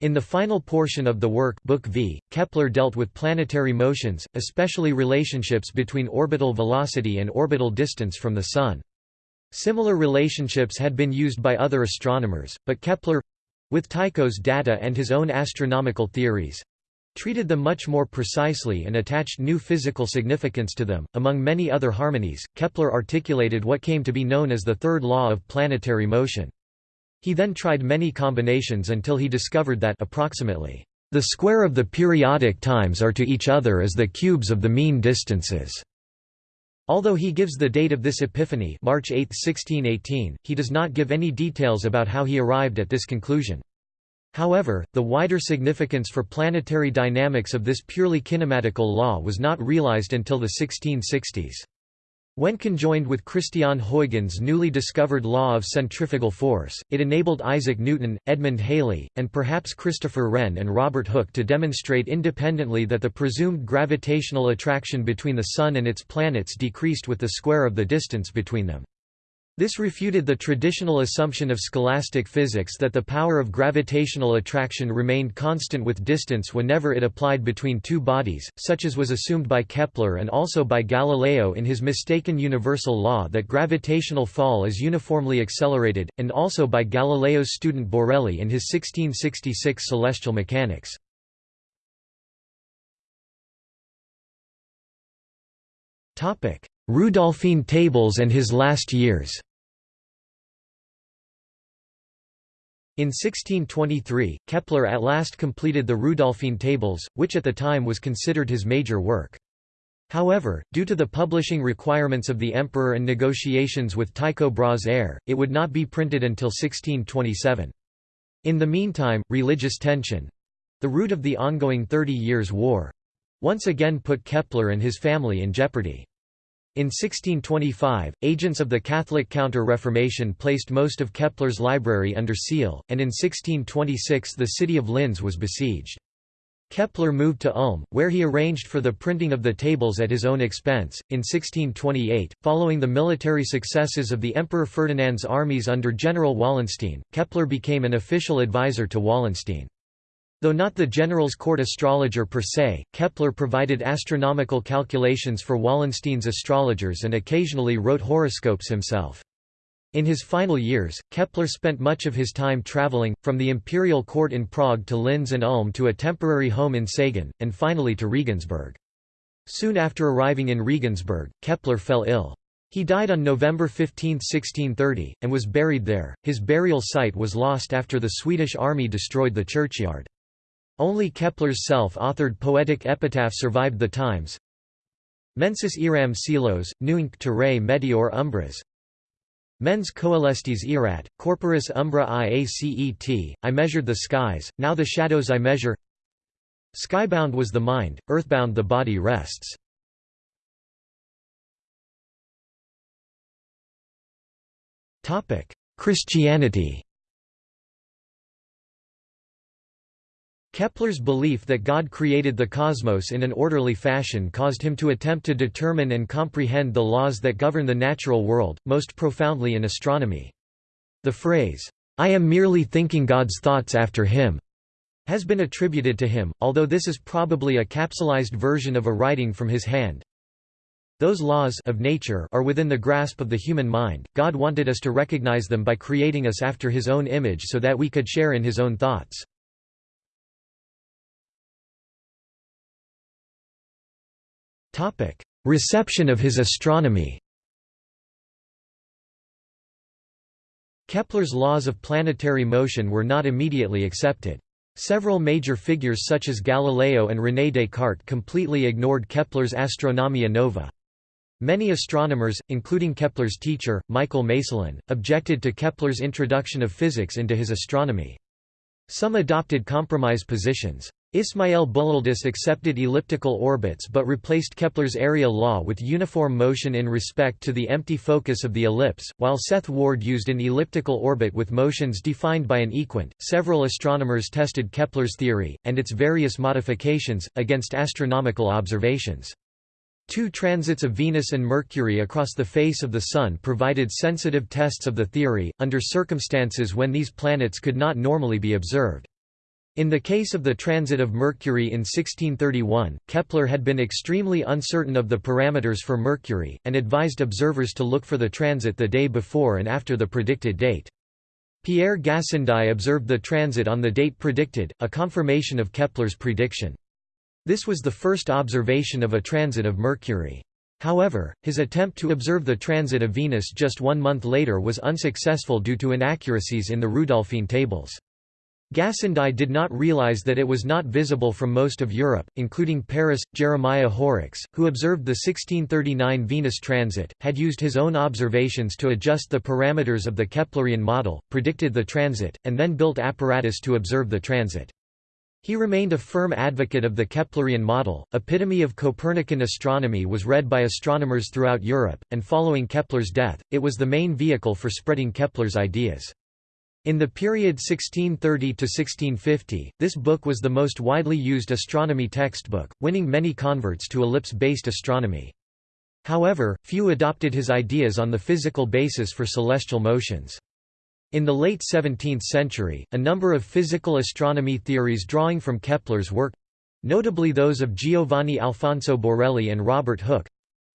In the final portion of the work Book v, Kepler dealt with planetary motions, especially relationships between orbital velocity and orbital distance from the Sun. Similar relationships had been used by other astronomers, but Kepler—with Tycho's data and his own astronomical theories, treated them much more precisely and attached new physical significance to them. Among many other harmonies, Kepler articulated what came to be known as the third law of planetary motion. He then tried many combinations until he discovered that approximately the square of the periodic times are to each other as the cubes of the mean distances. Although he gives the date of this epiphany March 8, 1618, he does not give any details about how he arrived at this conclusion. However, the wider significance for planetary dynamics of this purely kinematical law was not realized until the 1660s. When conjoined with Christian Huygens' newly discovered law of centrifugal force, it enabled Isaac Newton, Edmund Halley, and perhaps Christopher Wren and Robert Hooke to demonstrate independently that the presumed gravitational attraction between the Sun and its planets decreased with the square of the distance between them. This refuted the traditional assumption of scholastic physics that the power of gravitational attraction remained constant with distance whenever it applied between two bodies, such as was assumed by Kepler and also by Galileo in his mistaken universal law that gravitational fall is uniformly accelerated, and also by Galileo's student Borelli in his 1666 celestial mechanics. Rudolphine tables and his last years In 1623, Kepler at last completed the Rudolphine tables, which at the time was considered his major work. However, due to the publishing requirements of the emperor and negotiations with Tycho Brahe's heir, it would not be printed until 1627. In the meantime, religious tension, The root of the ongoing Thirty Years' War—once again put Kepler and his family in jeopardy. In 1625, agents of the Catholic Counter-Reformation placed most of Kepler's library under seal, and in 1626 the city of Linz was besieged. Kepler moved to Ulm, where he arranged for the printing of the tables at his own expense. In 1628, following the military successes of the Emperor Ferdinand's armies under General Wallenstein, Kepler became an official advisor to Wallenstein. Though not the general's court astrologer per se, Kepler provided astronomical calculations for Wallenstein's astrologers and occasionally wrote horoscopes himself. In his final years, Kepler spent much of his time traveling, from the imperial court in Prague to Linz and Ulm to a temporary home in Sagan, and finally to Regensburg. Soon after arriving in Regensburg, Kepler fell ill. He died on November 15, 1630, and was buried there. His burial site was lost after the Swedish army destroyed the churchyard. Only Kepler's self-authored poetic epitaph survived the times. Mensis iram silos, nunc terrae meteor umbras, Mens coelestes erat, corporis umbra iacet, I measured the skies, now the shadows I measure Skybound was the mind, earthbound the body rests. Christianity Kepler's belief that God created the cosmos in an orderly fashion caused him to attempt to determine and comprehend the laws that govern the natural world, most profoundly in astronomy. The phrase, "'I am merely thinking God's thoughts after him' has been attributed to him, although this is probably a capsulized version of a writing from his hand. Those laws of nature are within the grasp of the human mind, God wanted us to recognize them by creating us after his own image so that we could share in his own thoughts. Reception of his astronomy Kepler's laws of planetary motion were not immediately accepted. Several major figures such as Galileo and René Descartes completely ignored Kepler's Astronomia Nova. Many astronomers, including Kepler's teacher, Michael Maestlin, objected to Kepler's introduction of physics into his astronomy. Some adopted compromise positions. Ismail Bullialdus accepted elliptical orbits but replaced Kepler's area law with uniform motion in respect to the empty focus of the ellipse, while Seth Ward used an elliptical orbit with motions defined by an equant. Several astronomers tested Kepler's theory, and its various modifications, against astronomical observations. Two transits of Venus and Mercury across the face of the Sun provided sensitive tests of the theory, under circumstances when these planets could not normally be observed. In the case of the transit of Mercury in 1631, Kepler had been extremely uncertain of the parameters for Mercury, and advised observers to look for the transit the day before and after the predicted date. Pierre Gassendi observed the transit on the date predicted, a confirmation of Kepler's prediction. This was the first observation of a transit of Mercury. However, his attempt to observe the transit of Venus just one month later was unsuccessful due to inaccuracies in the Rudolphine tables. Gassendi did not realize that it was not visible from most of Europe, including Paris. Jeremiah Horrocks, who observed the 1639 Venus transit, had used his own observations to adjust the parameters of the Keplerian model, predicted the transit, and then built apparatus to observe the transit. He remained a firm advocate of the Keplerian model. Epitome of Copernican astronomy was read by astronomers throughout Europe, and following Kepler's death, it was the main vehicle for spreading Kepler's ideas. In the period 1630–1650, this book was the most widely used astronomy textbook, winning many converts to ellipse-based astronomy. However, few adopted his ideas on the physical basis for celestial motions. In the late 17th century, a number of physical astronomy theories drawing from Kepler's work—notably those of Giovanni Alfonso Borelli and Robert Hooke,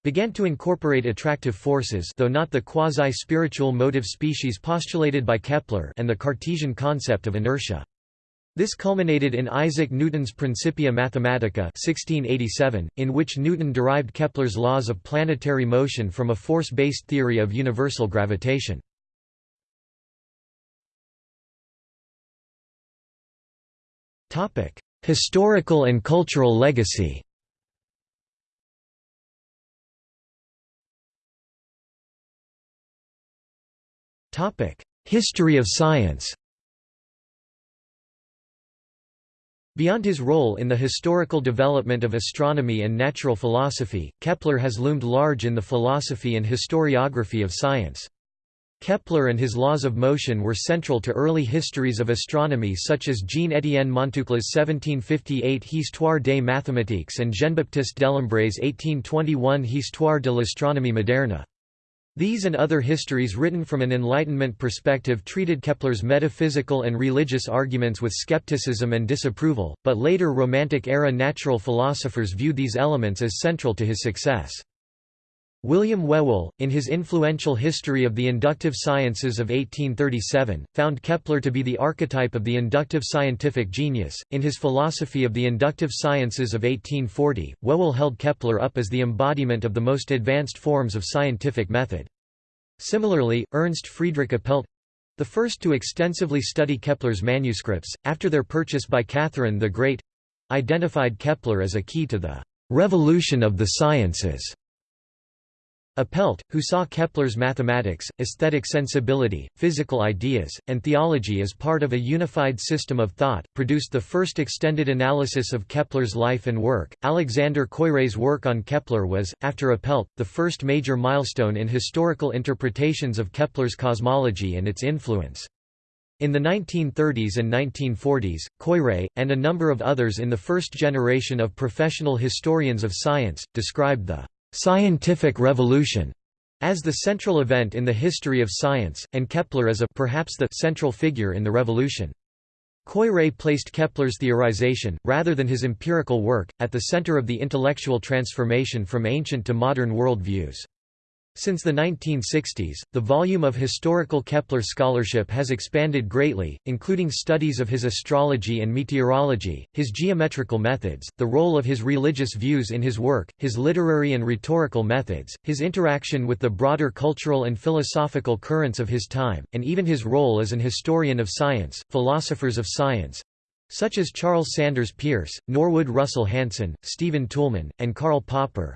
began to incorporate attractive forces though not the quasi-spiritual motive species postulated by Kepler and the Cartesian concept of inertia. This culminated in Isaac Newton's Principia Mathematica 1687, in which Newton derived Kepler's laws of planetary motion from a force-based theory of universal gravitation. Historical and cultural legacy History of science Beyond his role in the historical development of astronomy and natural philosophy, Kepler has loomed large in the philosophy and historiography of science. Kepler and his laws of motion were central to early histories of astronomy such as Jean-Étienne Montucla's 1758 Histoire des mathématiques and Jean-Baptiste Delambre's 1821 Histoire de l'astronomie moderne. These and other histories written from an Enlightenment perspective treated Kepler's metaphysical and religious arguments with skepticism and disapproval, but later Romantic-era natural philosophers viewed these elements as central to his success. William Whewell, in his influential History of the Inductive Sciences of 1837, found Kepler to be the archetype of the inductive scientific genius. In his Philosophy of the Inductive Sciences of 1840, Whewell held Kepler up as the embodiment of the most advanced forms of scientific method. Similarly, Ernst Friedrich Apelt the first to extensively study Kepler's manuscripts, after their purchase by Catherine the Great identified Kepler as a key to the revolution of the sciences. Apelt, who saw Kepler's mathematics, aesthetic sensibility, physical ideas, and theology as part of a unified system of thought, produced the first extended analysis of Kepler's life and work. Alexander Koyré's work on Kepler was, after Apelt, the first major milestone in historical interpretations of Kepler's cosmology and its influence. In the 1930s and 1940s, Koyré, and a number of others in the first generation of professional historians of science, described the scientific revolution as the central event in the history of science, and Kepler as a perhaps the central figure in the revolution. Koyré placed Kepler's theorization, rather than his empirical work, at the center of the intellectual transformation from ancient to modern world views. Since the 1960s, the volume of historical Kepler scholarship has expanded greatly, including studies of his astrology and meteorology, his geometrical methods, the role of his religious views in his work, his literary and rhetorical methods, his interaction with the broader cultural and philosophical currents of his time, and even his role as an historian of science, philosophers of science, such as Charles Sanders Peirce, Norwood Russell Hanson, Stephen Toulmin, and Karl Popper,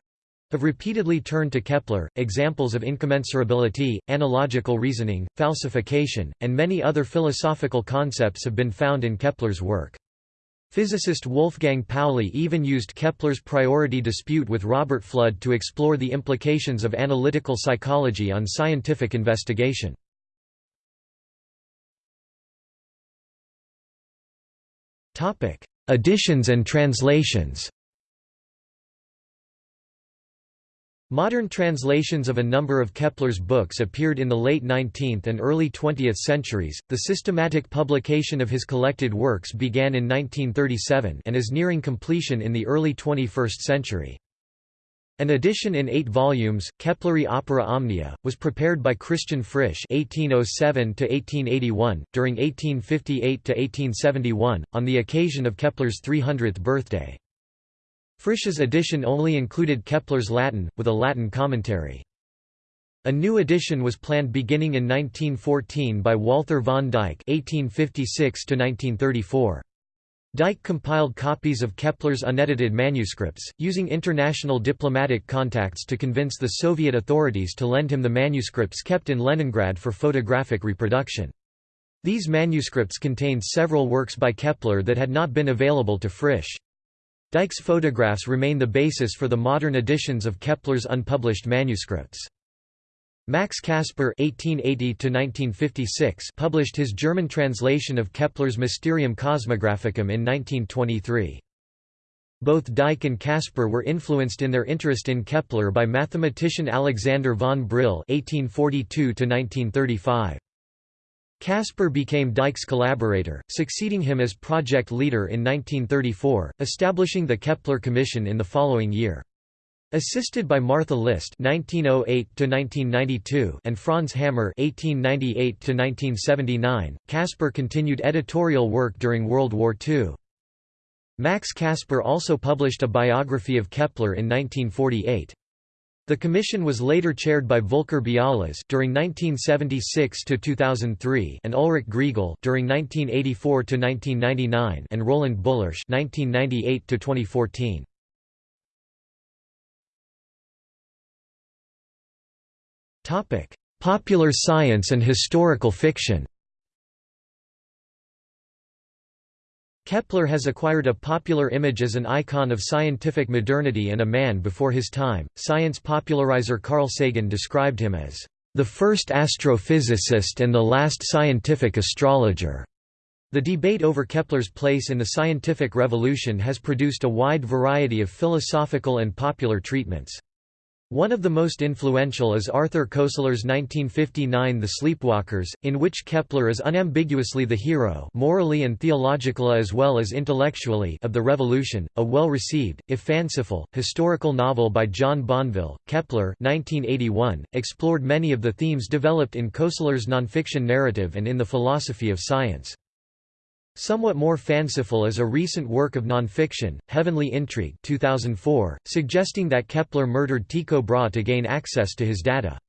have repeatedly turned to Kepler. Examples of incommensurability, analogical reasoning, falsification, and many other philosophical concepts have been found in Kepler's work. Physicist Wolfgang Pauli even used Kepler's priority dispute with Robert Fludd to explore the implications of analytical psychology on scientific investigation. Editions and translations Modern translations of a number of Kepler's books appeared in the late 19th and early 20th centuries. The systematic publication of his collected works began in 1937 and is nearing completion in the early 21st century. An edition in eight volumes, Kepleri Opera Omnia, was prepared by Christian Frisch (1807–1881) during 1858–1871 on the occasion of Kepler's 300th birthday. Frisch's edition only included Kepler's Latin, with a Latin commentary. A new edition was planned beginning in 1914 by Walther von Dyck (1856–1934). Dyck compiled copies of Kepler's unedited manuscripts, using international diplomatic contacts to convince the Soviet authorities to lend him the manuscripts kept in Leningrad for photographic reproduction. These manuscripts contained several works by Kepler that had not been available to Frisch. Dyck's photographs remain the basis for the modern editions of Kepler's unpublished manuscripts. Max Caspar (1880–1956) published his German translation of Kepler's Mysterium Cosmographicum in 1923. Both Dyck and Caspar were influenced in their interest in Kepler by mathematician Alexander von Brill (1842–1935). Caspar became Dyck's collaborator, succeeding him as project leader in 1934, establishing the Kepler Commission in the following year. Assisted by Martha List (1908–1992) and Franz Hammer (1898–1979), Caspar continued editorial work during World War II. Max Caspar also published a biography of Kepler in 1948. The commission was later chaired by Volker Bialas during 1976 to 2003 and Ulrich Grigull during 1984 to 1999 and Roland Bulirsch 1998 to 2014. Topic: Popular science and historical fiction. Kepler has acquired a popular image as an icon of scientific modernity and a man before his time. Science popularizer Carl Sagan described him as the first astrophysicist and the last scientific astrologer. The debate over Kepler's place in the scientific revolution has produced a wide variety of philosophical and popular treatments. One of the most influential is Arthur Koestler's 1959 The Sleepwalkers, in which Kepler is unambiguously the hero morally and theologically as well as intellectually of the revolution, a well-received, if fanciful, historical novel by John Banville. Kepler 1981, explored many of the themes developed in Koestler's nonfiction narrative and in the philosophy of science. Somewhat more fanciful is a recent work of nonfiction, Heavenly Intrigue 2004, suggesting that Kepler murdered Tycho Brahe to gain access to his data.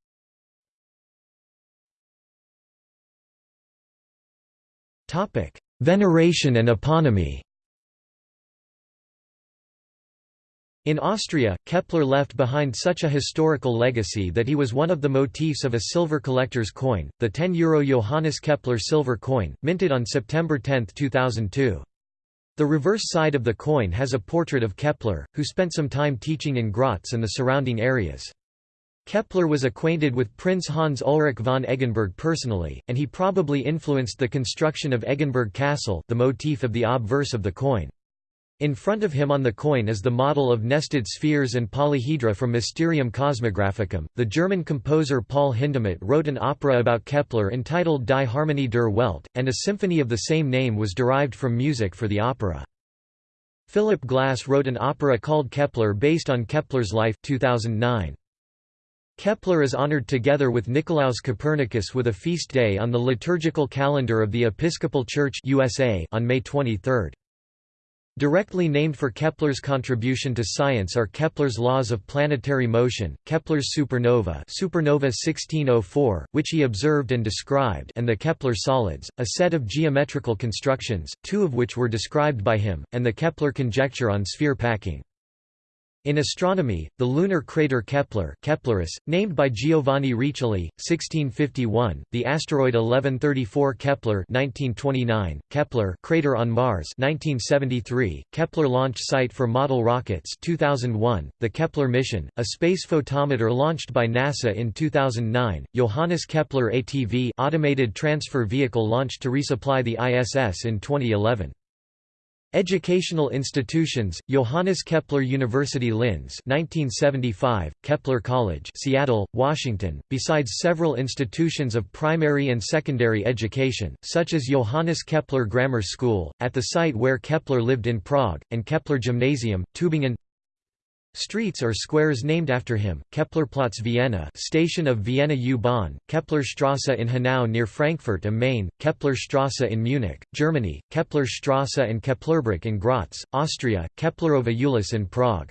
Veneration and eponymy In Austria, Kepler left behind such a historical legacy that he was one of the motifs of a silver collector's coin, the 10 euro Johannes Kepler silver coin, minted on September 10, 2002. The reverse side of the coin has a portrait of Kepler, who spent some time teaching in Graz and the surrounding areas. Kepler was acquainted with Prince Hans Ulrich von Eggenberg personally, and he probably influenced the construction of Eggenberg Castle the motif of the obverse of the coin. In front of him on the coin is the model of nested spheres and polyhedra from Mysterium Cosmographicum. The German composer Paul Hindemith wrote an opera about Kepler entitled Die Harmonie der Welt, and a symphony of the same name was derived from music for the opera. Philip Glass wrote an opera called Kepler based on Kepler's life 2009. Kepler is honored together with Nicolaus Copernicus with a feast day on the liturgical calendar of the Episcopal Church USA on May 23. Directly named for Kepler's contribution to science are Kepler's laws of planetary motion, Kepler's supernova supernova 1604, which he observed and described and the Kepler solids, a set of geometrical constructions, two of which were described by him, and the Kepler conjecture on sphere packing. In astronomy, the lunar crater Kepler Keplerus, named by Giovanni Riccioli, 1651, the asteroid 1134 Kepler 1929, Kepler crater on Mars 1973, Kepler launch site for model rockets 2001, the Kepler mission, a space photometer launched by NASA in 2009, Johannes Kepler ATV automated transfer vehicle launched to resupply the ISS in 2011. Educational institutions: Johannes Kepler University Linz, 1975; Kepler College, Seattle, Washington. Besides several institutions of primary and secondary education, such as Johannes Kepler Grammar School, at the site where Kepler lived in Prague, and Kepler Gymnasium, Tübingen. Streets or squares named after him, Keplerplatz Vienna station of Vienna U-Bahn, Keplerstrasse in Hanau near Frankfurt am Main, Keplerstrasse in Munich, Germany, Keplerstrasse and Keplerbrück in Graz, Austria, Keplerova Ulice in Prague.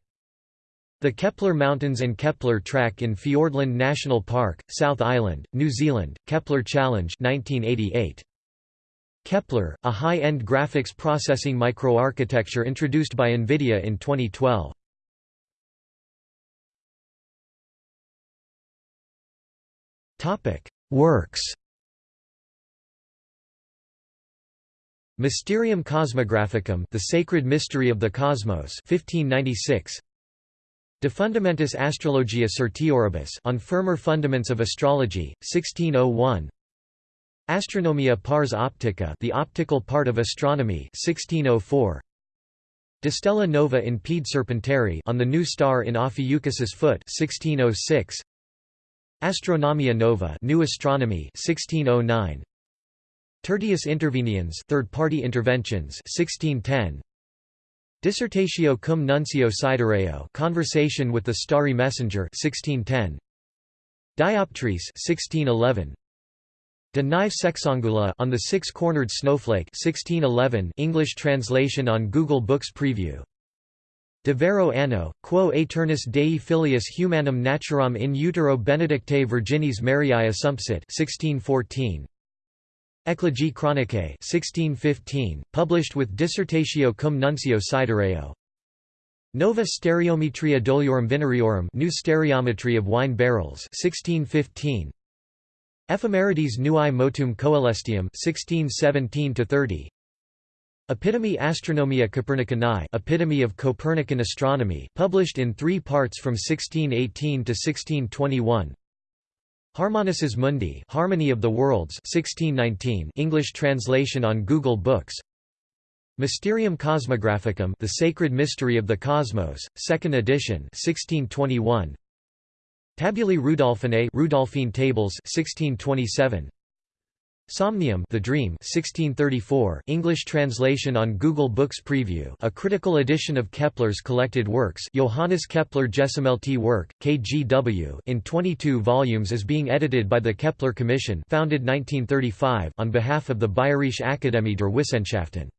The Kepler Mountains and Kepler Track in Fiordland National Park, South Island, New Zealand, Kepler Challenge 1988. Kepler, a high-end graphics processing microarchitecture introduced by NVIDIA in 2012. Topic: Works. Mysterium Cosmographicum, The Sacred Mystery of the Cosmos, 1596. De Fundamentis Astrologiae Certioribus, On Firmer Fundaments of Astrology, 1601. Astronomia pars optica, The Optical Part of Astronomy, 1604. De Stella Nova in Pede Serpentari, On the New Star in Ophiuchus's Foot, 1606. Astronomia Nova New Astronomy 1609 Tertius Interveniens Third-party interventions 1610 Dissertatio cum nuncio Sidereo Conversation with the Starry Messenger 1610 Dioptrice 1611 De Nive Sexangula on the Six-Cornered Snowflake 1611 English translation on Google Books Preview De vero anno, quo aeternis Dei filius humanum naturam in utero Benedictae Virginis Mariae assumpsit 1614. Eclogae Chronicae 1615, published with Dissertatio cum nuncio Sidereo. Nova Stereometria Doliorum Vinariorum New Stereometry of Wine Barrels 1615. Ephemerides Nuae Motum Coelestium 1617 30. Epitome Astronomia Copernicanae Epitome of Copernican Astronomy published in three parts from 1618 to 1621 Harmonices Mundi Harmony of the Worlds 1619 English translation on Google Books. Mysterium Cosmographicum The Sacred Mystery of the Cosmos, 2nd edition 1621 Tabulae Rudolphinae Rudolphine Tables 1627 Somnium The Dream 1634 English translation on Google Books Preview a critical edition of Kepler's collected works Johannes Kepler Gesammelte Werk, KGW in 22 volumes is being edited by the Kepler Commission founded 1935 on behalf of the Bayerische Akademie der Wissenschaften.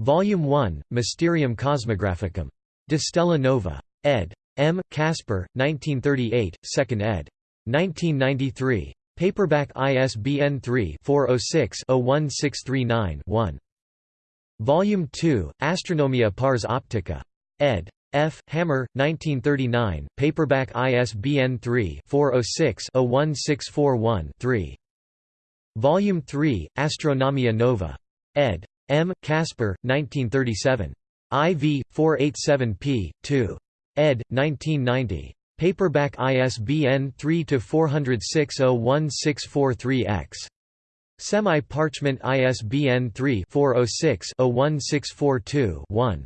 Volume 1, Mysterium Cosmographicum. De Stella Nova. ed. M. Caspar, 1938, 2nd ed. 1993. Paperback ISBN 3-406-01639-1. Volume 2, Astronomia Pars Optica. ed. F. Hammer, 1939, paperback ISBN 3-406-01641-3. Volume 3, Astronomia Nova. ed. M. Caspar, 1937. IV, 487p. 2. ed. 1990. Paperback ISBN 3-406-01643-X. Semi-parchment ISBN 3-406-01642-1.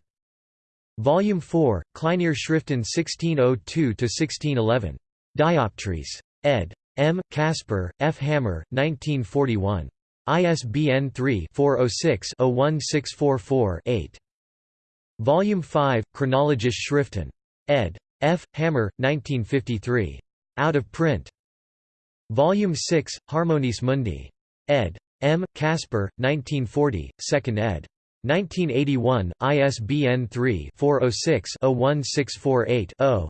Volume 4, Kleinere Schriften 1602–1611. Dioptrice. ed. M. Caspar, F. Hammer, 1941. ISBN 3-406-01644-8. Volume 5, Chronologische Schriften. ed. F. Hammer, 1953. Out of print. Volume 6, Harmonices Mundi. ed. M. Caspar, 1940, 2nd ed. 1981, ISBN 3-406-01648-0.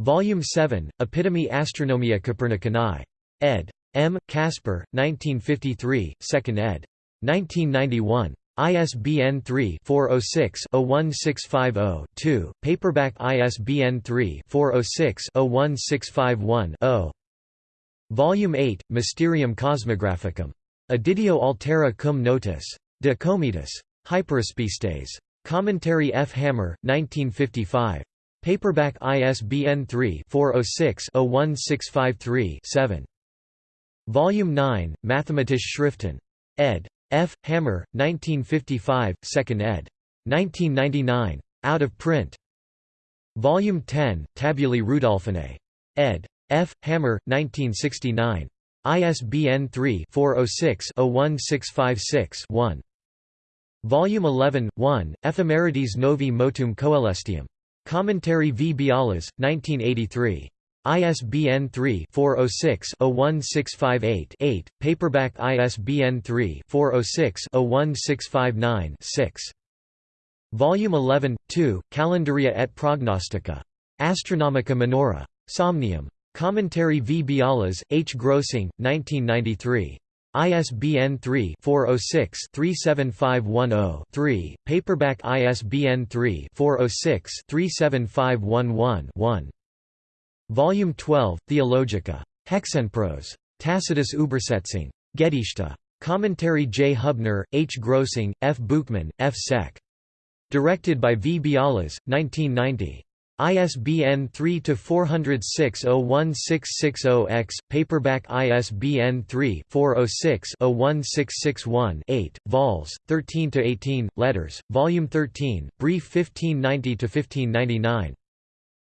Volume 7, Epitome Astronomia Copernicanae. ed. M. Caspar, 1953, 2nd ed. 1991. ISBN 3-406-01650-2, paperback ISBN 3-406-01651-0. Volume 8, Mysterium Cosmographicum. Editio altera cum notis. De Cometis. Hyperaspistes. Commentary F. Hammer, 1955. Paperback ISBN 3-406-01653-7. Volume 9, Mathematische Schriften. ed. F. Hammer, 1955, 2nd ed. 1999. Out of print. Volume 10, Tabulae Rudolphinae. ed. F. Hammer, 1969. ISBN 3-406-01656-1. Volume 11, 1, Ephemerides Novi Motum Coelestium. Commentary V. Bialas, 1983. ISBN 3-406-01658-8, paperback ISBN 3-406-01659-6. Volume 11, 2, Calendaria et Prognostica. Astronomica Minora. Somnium. Commentary V. Bialas, H. Grossing, 1993. ISBN 3-406-37510-3, paperback ISBN 3-406-37511-1. Volume 12, Theologica. Hexenprose. Tacitus Übersetzung. Gedichte. Commentary J. Hubner, H. Grossing, F. Buchmann, F. Sec. Directed by V. Bialas, 1990. ISBN 3-406-01660-X, paperback ISBN 3-406-01661-8, vols, 13–18, letters, Volume 13, Brief 1590–1599.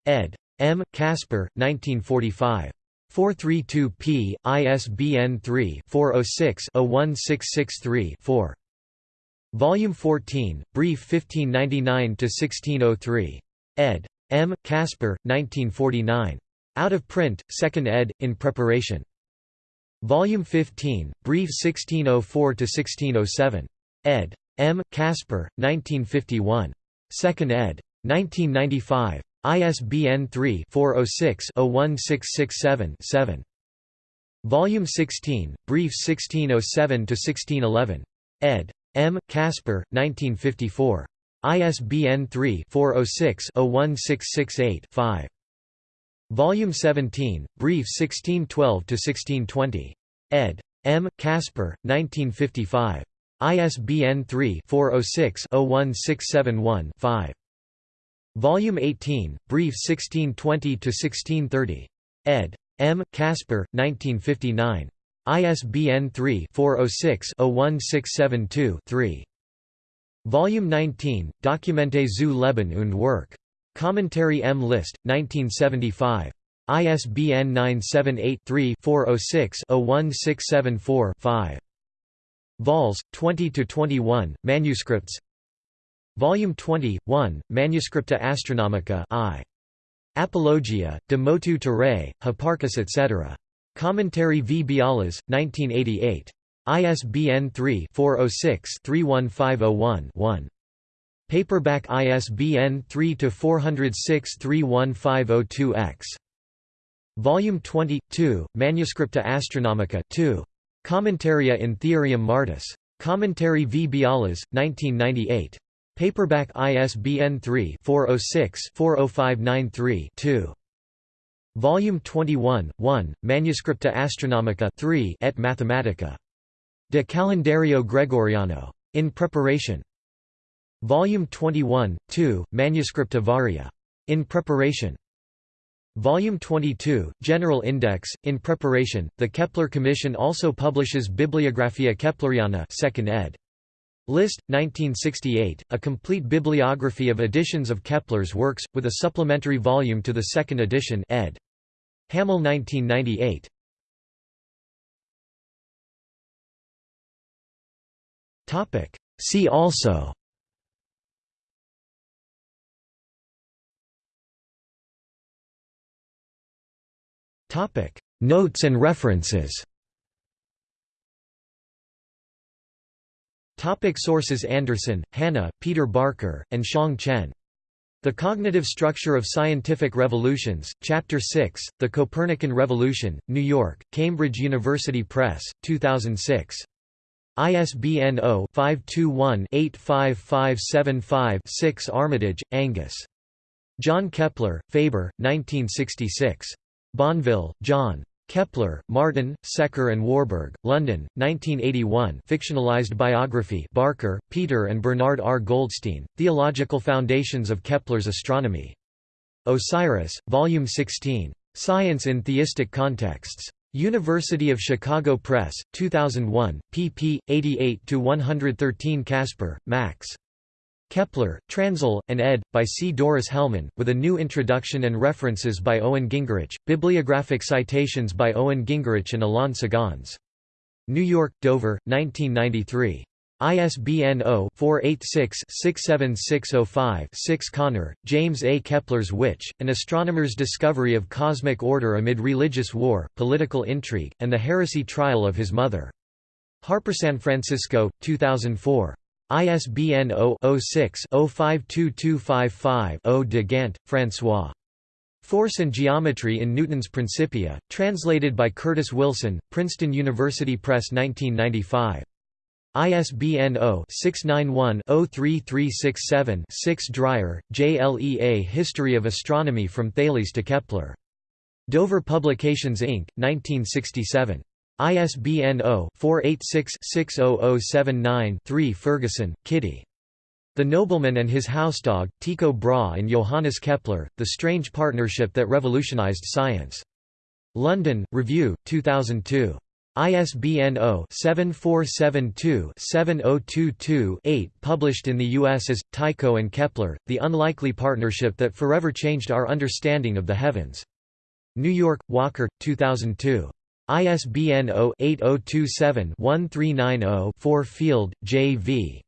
ed. M. Caspar, 1945. 432 p. ISBN 3-406-01663-4. Volume 14, Brief 1599–1603. ed. M. Caspar, 1949. Out of print, 2nd ed., in preparation. Volume 15, Brief 1604–1607. ed. M. Caspar, 1951. 2nd ed. 1995. ISBN 3-406-01667-7. Volume 16, Brief 1607–1611. ed. M. Caspar, 1954. ISBN 3-406-01668-5. Volume 17, Brief 1612–1620. ed. M. Caspar, 1955. ISBN 3-406-01671-5. Volume 18, Brief 1620–1630. ed. M. Caspar, 1959. ISBN 3-406-01672-3. Volume 19, Dokumente zu Leben und Werk. Commentary M. List, 1975. ISBN 978-3-406-01674-5. Vols. 20–21, Manuscripts Volume 20, 1, Manuscripta Astronomica I. Apologia, de motu terrae, Hipparchus etc. Commentary V. Bialas, 1988. ISBN 3-406-31501-1. Paperback ISBN 3-406-31502-X. Volume 20, 2, Manuscripta Astronomica 2. Commentaria in Theoriam Martis. Commentary V. Bialas, 1998. Paperback ISBN 3-406-40593-2. Volume 21, 1, Manuscripta Astronomica 3 et Mathematica. De Calendario Gregoriano. In preparation. Volume 21, 2, Manuscripta Varia. In preparation. Volume 22, General Index, in preparation. The Kepler Commission also publishes Bibliographia Kepleriana, 2nd ed. List, 1968, a complete bibliography of editions of Kepler's works, with a supplementary volume to the second edition ed. Hamel 1998. See also Notes and references Topic sources Anderson, Hannah, Peter Barker, and Shang Chen. The Cognitive Structure of Scientific Revolutions, Chapter 6, The Copernican Revolution, New York, Cambridge University Press, 2006. ISBN 0-521-85575-6 Armitage, Angus. John Kepler, Faber, 1966. Banville, John. Kepler, Martin, Secker and Warburg, London, 1981 fictionalized biography Barker, Peter and Bernard R. Goldstein, Theological Foundations of Kepler's Astronomy. Osiris, Volume 16. Science in Theistic Contexts. University of Chicago Press, 2001, pp. 88–113 Caspar, Max. Kepler, Transl, and ed. by C. Doris Hellman, with a new introduction and references by Owen Gingerich, bibliographic citations by Owen Gingerich and Alain Segonds. New York, Dover, 1993. ISBN 0-486-67605-6 Connor, James A. Kepler's Witch, An Astronomer's Discovery of Cosmic Order Amid Religious War, Political Intrigue, and the Heresy Trial of His Mother. Harper San Francisco, 2004. ISBN 0-06-052255-0 de Gandt, François. Force and Geometry in Newton's Principia, translated by Curtis Wilson, Princeton University Press 1995. ISBN 0-691-03367-6 Dreyer, J. L. E. A History of Astronomy from Thales to Kepler. Dover Publications Inc., 1967. ISBN 0-486-60079-3 Ferguson, Kitty. The Nobleman and His Housedog, Tycho Brahe and Johannes Kepler, The Strange Partnership That Revolutionized Science. London, Review, 2002. ISBN 0-7472-7022-8 Published in the U.S. as, Tycho and Kepler, The Unlikely Partnership That Forever Changed Our Understanding of the Heavens. New York, Walker, 2002. ISBN 0-8027-1390-4 Field, J. V.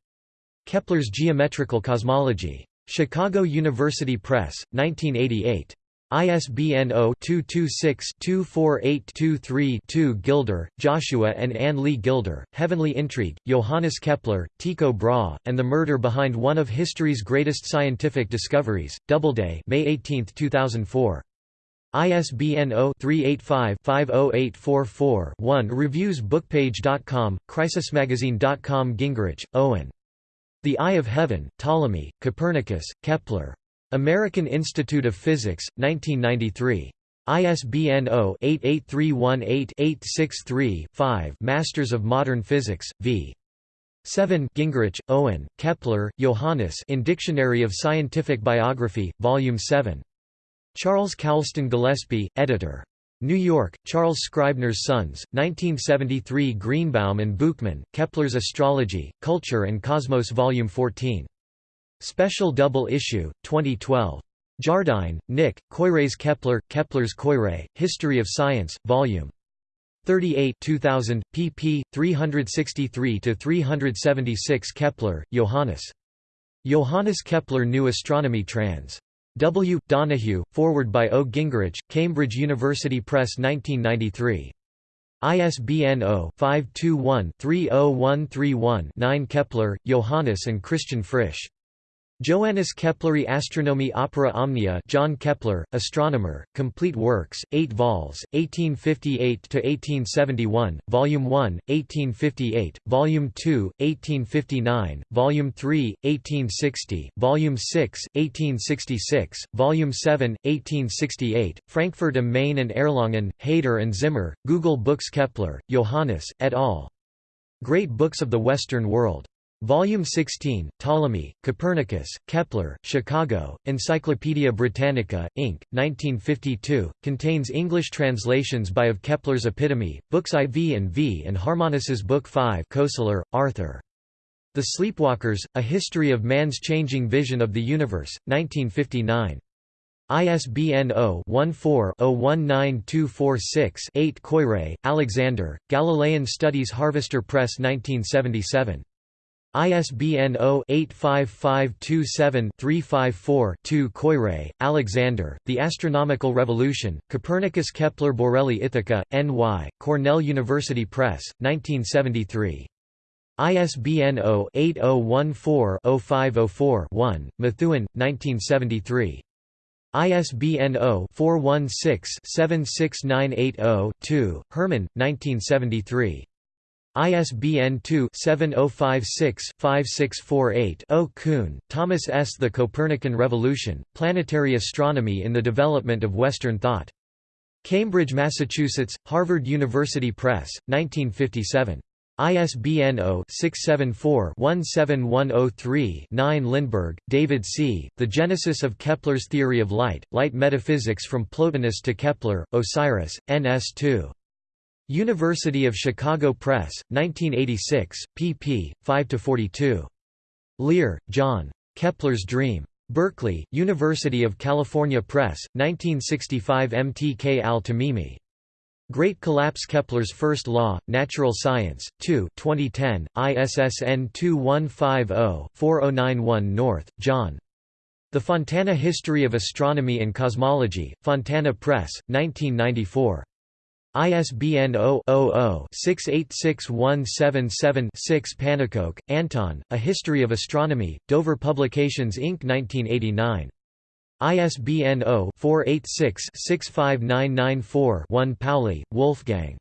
Kepler's Geometrical Cosmology. Chicago University Press, 1988. ISBN 0-226-24823-2 Gilder, Joshua and Anne Lee Gilder, Heavenly Intrigue, Johannes Kepler, Tycho Brahe, and the Murder Behind One of History's Greatest Scientific Discoveries, Doubleday May 18, 2004. ISBN 0-385-50844-1 Reviews Bookpage.com, Crisismagazine.com Gingerich, Owen. The Eye of Heaven, Ptolemy, Copernicus, Kepler. American Institute of Physics, 1993. ISBN 0-88318-863-5 Masters of Modern Physics, v. 7 Gingerich, Owen, Kepler, Johannes in Dictionary of Scientific Biography, Volume 7. Charles Coulston Gillispie, editor. New York, Charles Scribner's Sons, 1973 Greenbaum and Buchmann, Kepler's Astrology, Culture and Cosmos Volume 14. Special Double Issue, 2012. Jardine, Nick, Koyré's Kepler, Kepler's Koyré, History of Science, Volume 38 2000, pp. 363–376 Kepler, Johannes. Johannes Kepler New Astronomy trans. W. Donahue, forward by O. Gingerich, Cambridge University Press 1993. ISBN 0-521-30131-9 Kepler, Johannes and Christian Frisch. Johannes Kepleri Astronomie Opera Omnia John Kepler, Astronomer, Complete Works, 8 vols, 1858–1871, Volume 1, 1858, Volume 2, 1859, Volume 3, 1860, Volume 6, 1866, Volume 7, 1868, Frankfurt am Main and Erlangen, Heyder and Zimmer, Google Books Kepler, Johannes, et al. Great Books of the Western World. Volume 16, Ptolemy, Copernicus, Kepler, Chicago, Encyclopædia Britannica, Inc., 1952, contains English translations by of Kepler's Epitome, Books IV and V and Harmonis's Book 5 Koestler, Arthur. The Sleepwalkers, A History of Man's Changing Vision of the Universe, 1959. ISBN 0-14-019246-8 Koyré, Alexander, Galilean Studies Harvester Press 1977. ISBN 0-85527-354-2 Koyré, Alexander, The Astronomical Revolution, Copernicus Kepler Borelli Ithaca, N.Y., Cornell University Press, 1973. ISBN 0-8014-0504-1, Methuen, 1973. ISBN 0-416-76980-2, Herman, 1973. ISBN 2-7056-5648-0 Kuhn, Thomas S. The Copernican Revolution, Planetary Astronomy in the Development of Western Thought. Cambridge, Massachusetts, Harvard University Press, 1957. ISBN 0-674-17103-9 Lindberg, David C., The Genesis of Kepler's Theory of Light, Light Metaphysics from Plotinus to Kepler, Osiris, NS2. University of Chicago Press, 1986, pp. 5–42. Lear, John. Kepler's Dream. Berkeley, University of California Press, 1965 MTK al-Tamimi. Great Collapse Kepler's First Law, Natural Science, 2 2010, ISSN 2150-4091 North, John. The Fontana History of Astronomy and Cosmology, Fontana Press, 1994. ISBN 0-00-686177-6 Pannekoek, Anton, A History of Astronomy, Dover Publications Inc. 1989. ISBN 0-486-65994-1 Pauli, Wolfgang.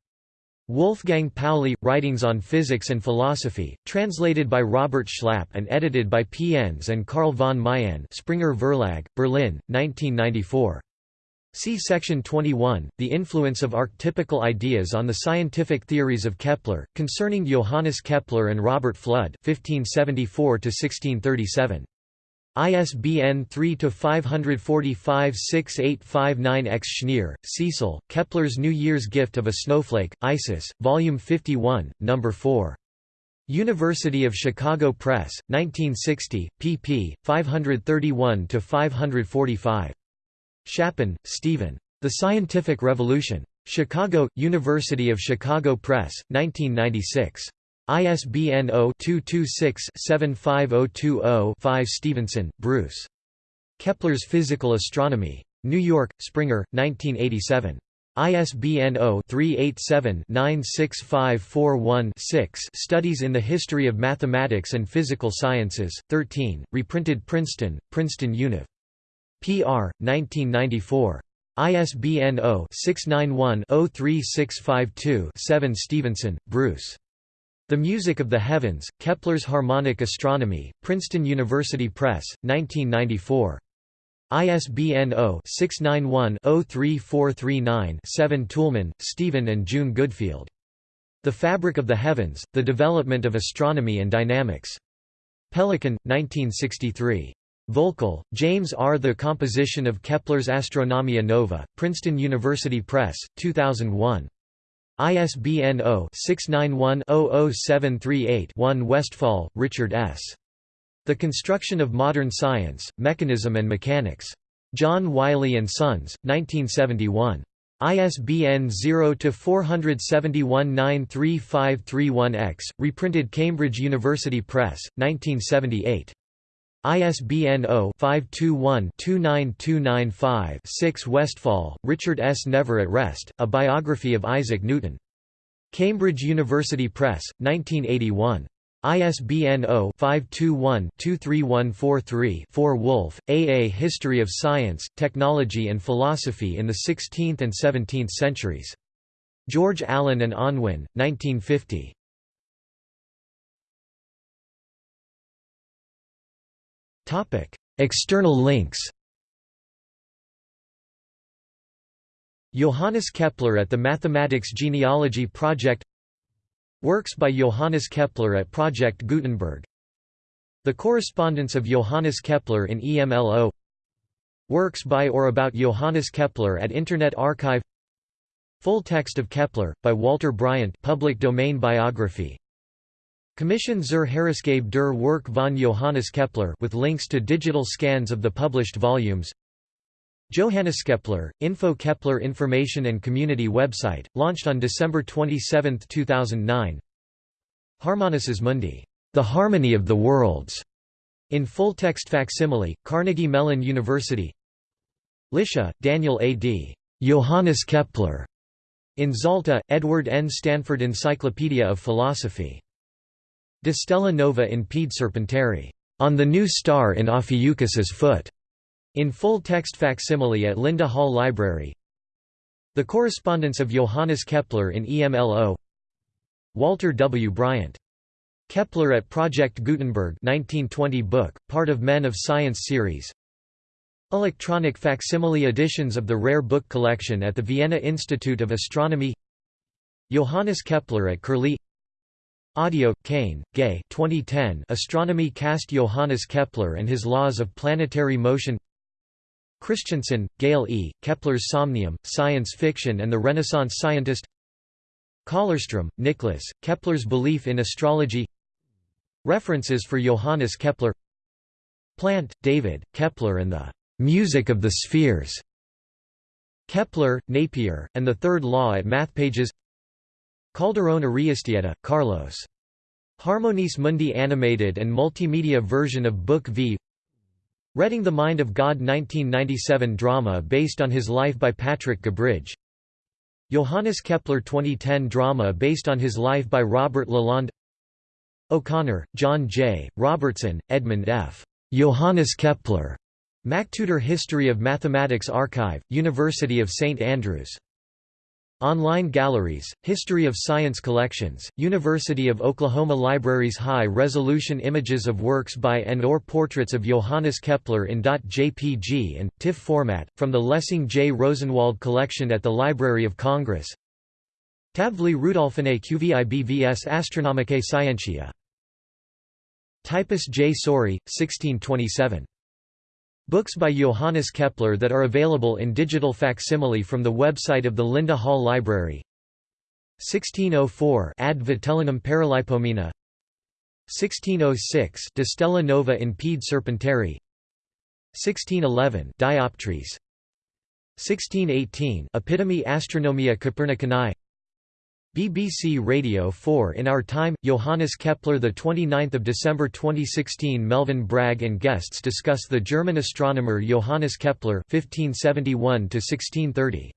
Wolfgang Pauli, Writings on Physics and Philosophy, translated by Robert Schlapp and edited by P. Enz and Carl von Meyenn Springer Verlag, Berlin, 1994. See section 21, The Influence of Archetypical Ideas on the Scientific Theories of Kepler, concerning Johannes Kepler and Robert Fludd 1574–1637. ISBN 3-545-6859-X Schneer, Cecil, Kepler's New Year's Gift of a Snowflake, Isis, Volume 51, No. 4. University of Chicago Press, 1960, pp. 531–545. Shapin, Stephen. The Scientific Revolution. Chicago, University of Chicago Press, 1996. ISBN 0-226-75020-5 Stephenson, Bruce. Kepler's Physical Astronomy. New York, Springer, 1987. ISBN 0-387-96541-6 Studies in the History of Mathematics and Physical Sciences, 13, reprinted Princeton, Princeton Univ. Pr. 1994. ISBN 0-691-03652-7 Stephenson, Bruce. The Music of the Heavens, Kepler's Harmonic Astronomy, Princeton University Press, 1994. ISBN 0-691-03439-7 Toulmin, Stephen and June Goodfield. The Fabric of the Heavens, The Development of Astronomy and Dynamics. Pelican, 1963. Voelkel, James R. The Composition of Kepler's Astronomia Nova, Princeton University Press, 2001. ISBN 0-691-00738-1 Westfall, Richard S. The Construction of Modern Science, Mechanism and Mechanics. John Wiley & Sons, 1971. ISBN 0-471-93531-X, reprinted Cambridge University Press, 1978. ISBN 0-521-29295-6 Westfall, Richard S. Never at Rest, A Biography of Isaac Newton. Cambridge University Press, 1981. ISBN 0-521-23143-4 Wolf, A. A History of Science, Technology and Philosophy in the Sixteenth and Seventeenth Centuries. George Allen and Unwin, 1950. External links Johannes Kepler at the Mathematics Genealogy Project Works by Johannes Kepler at Project Gutenberg. The correspondence of Johannes Kepler in EMLO Works by or about Johannes Kepler at Internet Archive. Full text of Kepler, by Walter Bryant. Public domain biography Commission zur Herausgabe der Werk von Johannes Kepler with links to digital scans of the published volumes Johannes Kepler, Info Kepler Information and Community website, launched on December 27, 2009 Harmonices Mundi, The Harmony of the Worlds, in full-text facsimile, Carnegie Mellon University Lisha, Daniel A. D. Johannes Kepler, in Zalta, Edward N. Stanford Encyclopedia of Philosophy De Stella Nova in Pede Serpentari, On the New Star in Ophiuchus's Foot, in full text facsimile at Linda Hall Library. The Correspondence of Johannes Kepler in EMLO. Walter W. Bryant. Kepler at Project Gutenberg 1920 book, part of Men of Science series. Electronic facsimile editions of the rare book collection at the Vienna Institute of Astronomy. Johannes Kepler at Curlie Audio, Kane, Gay 2010 Astronomy cast Johannes Kepler and his laws of planetary motion. Christianson, Gale E., Kepler's Somnium, Science Fiction and the Renaissance Scientist. Kollerstrom, Nicholas, Kepler's Belief in Astrology. References for Johannes Kepler. Plant, David, Kepler and the "'Music of the Spheres' Kepler, Napier, and the Third Law at MathPages Calderón Ariastieta, Carlos. Harmonices Mundi animated and multimedia version of Book V Reading the Mind of God 1997 drama based on his life by Patrick Gabridge Johannes Kepler 2010 drama based on his life by Robert Lalonde O'Connor, John J., Robertson, Edmund F. Johannes Kepler. MacTutor History of Mathematics Archive, University of St Andrews Online galleries, History of Science collections, University of Oklahoma Libraries High-resolution images of works by and or portraits of Johannes Kepler in .jpg and, TIFF format, from the Lessing J. Rosenwald collection at the Library of Congress Tabvli Rudolfinae QVIBVS Astronomicae Scientia. Typus J. Sori, 1627 Books by Johannes Kepler that are available in digital facsimile from the website of the Linda Hall Library. 1604 Ad Vitellionem Paralipomena. 1606 De Stella Nova in Pede Serpentari 1611 Dioptres. 1618 Epitome Astronomia Copernicanae BBC Radio 4 In Our Time, Johannes Kepler 29 December 2016 Melvin Bragg and guests discuss the German astronomer Johannes Kepler 1571 1630.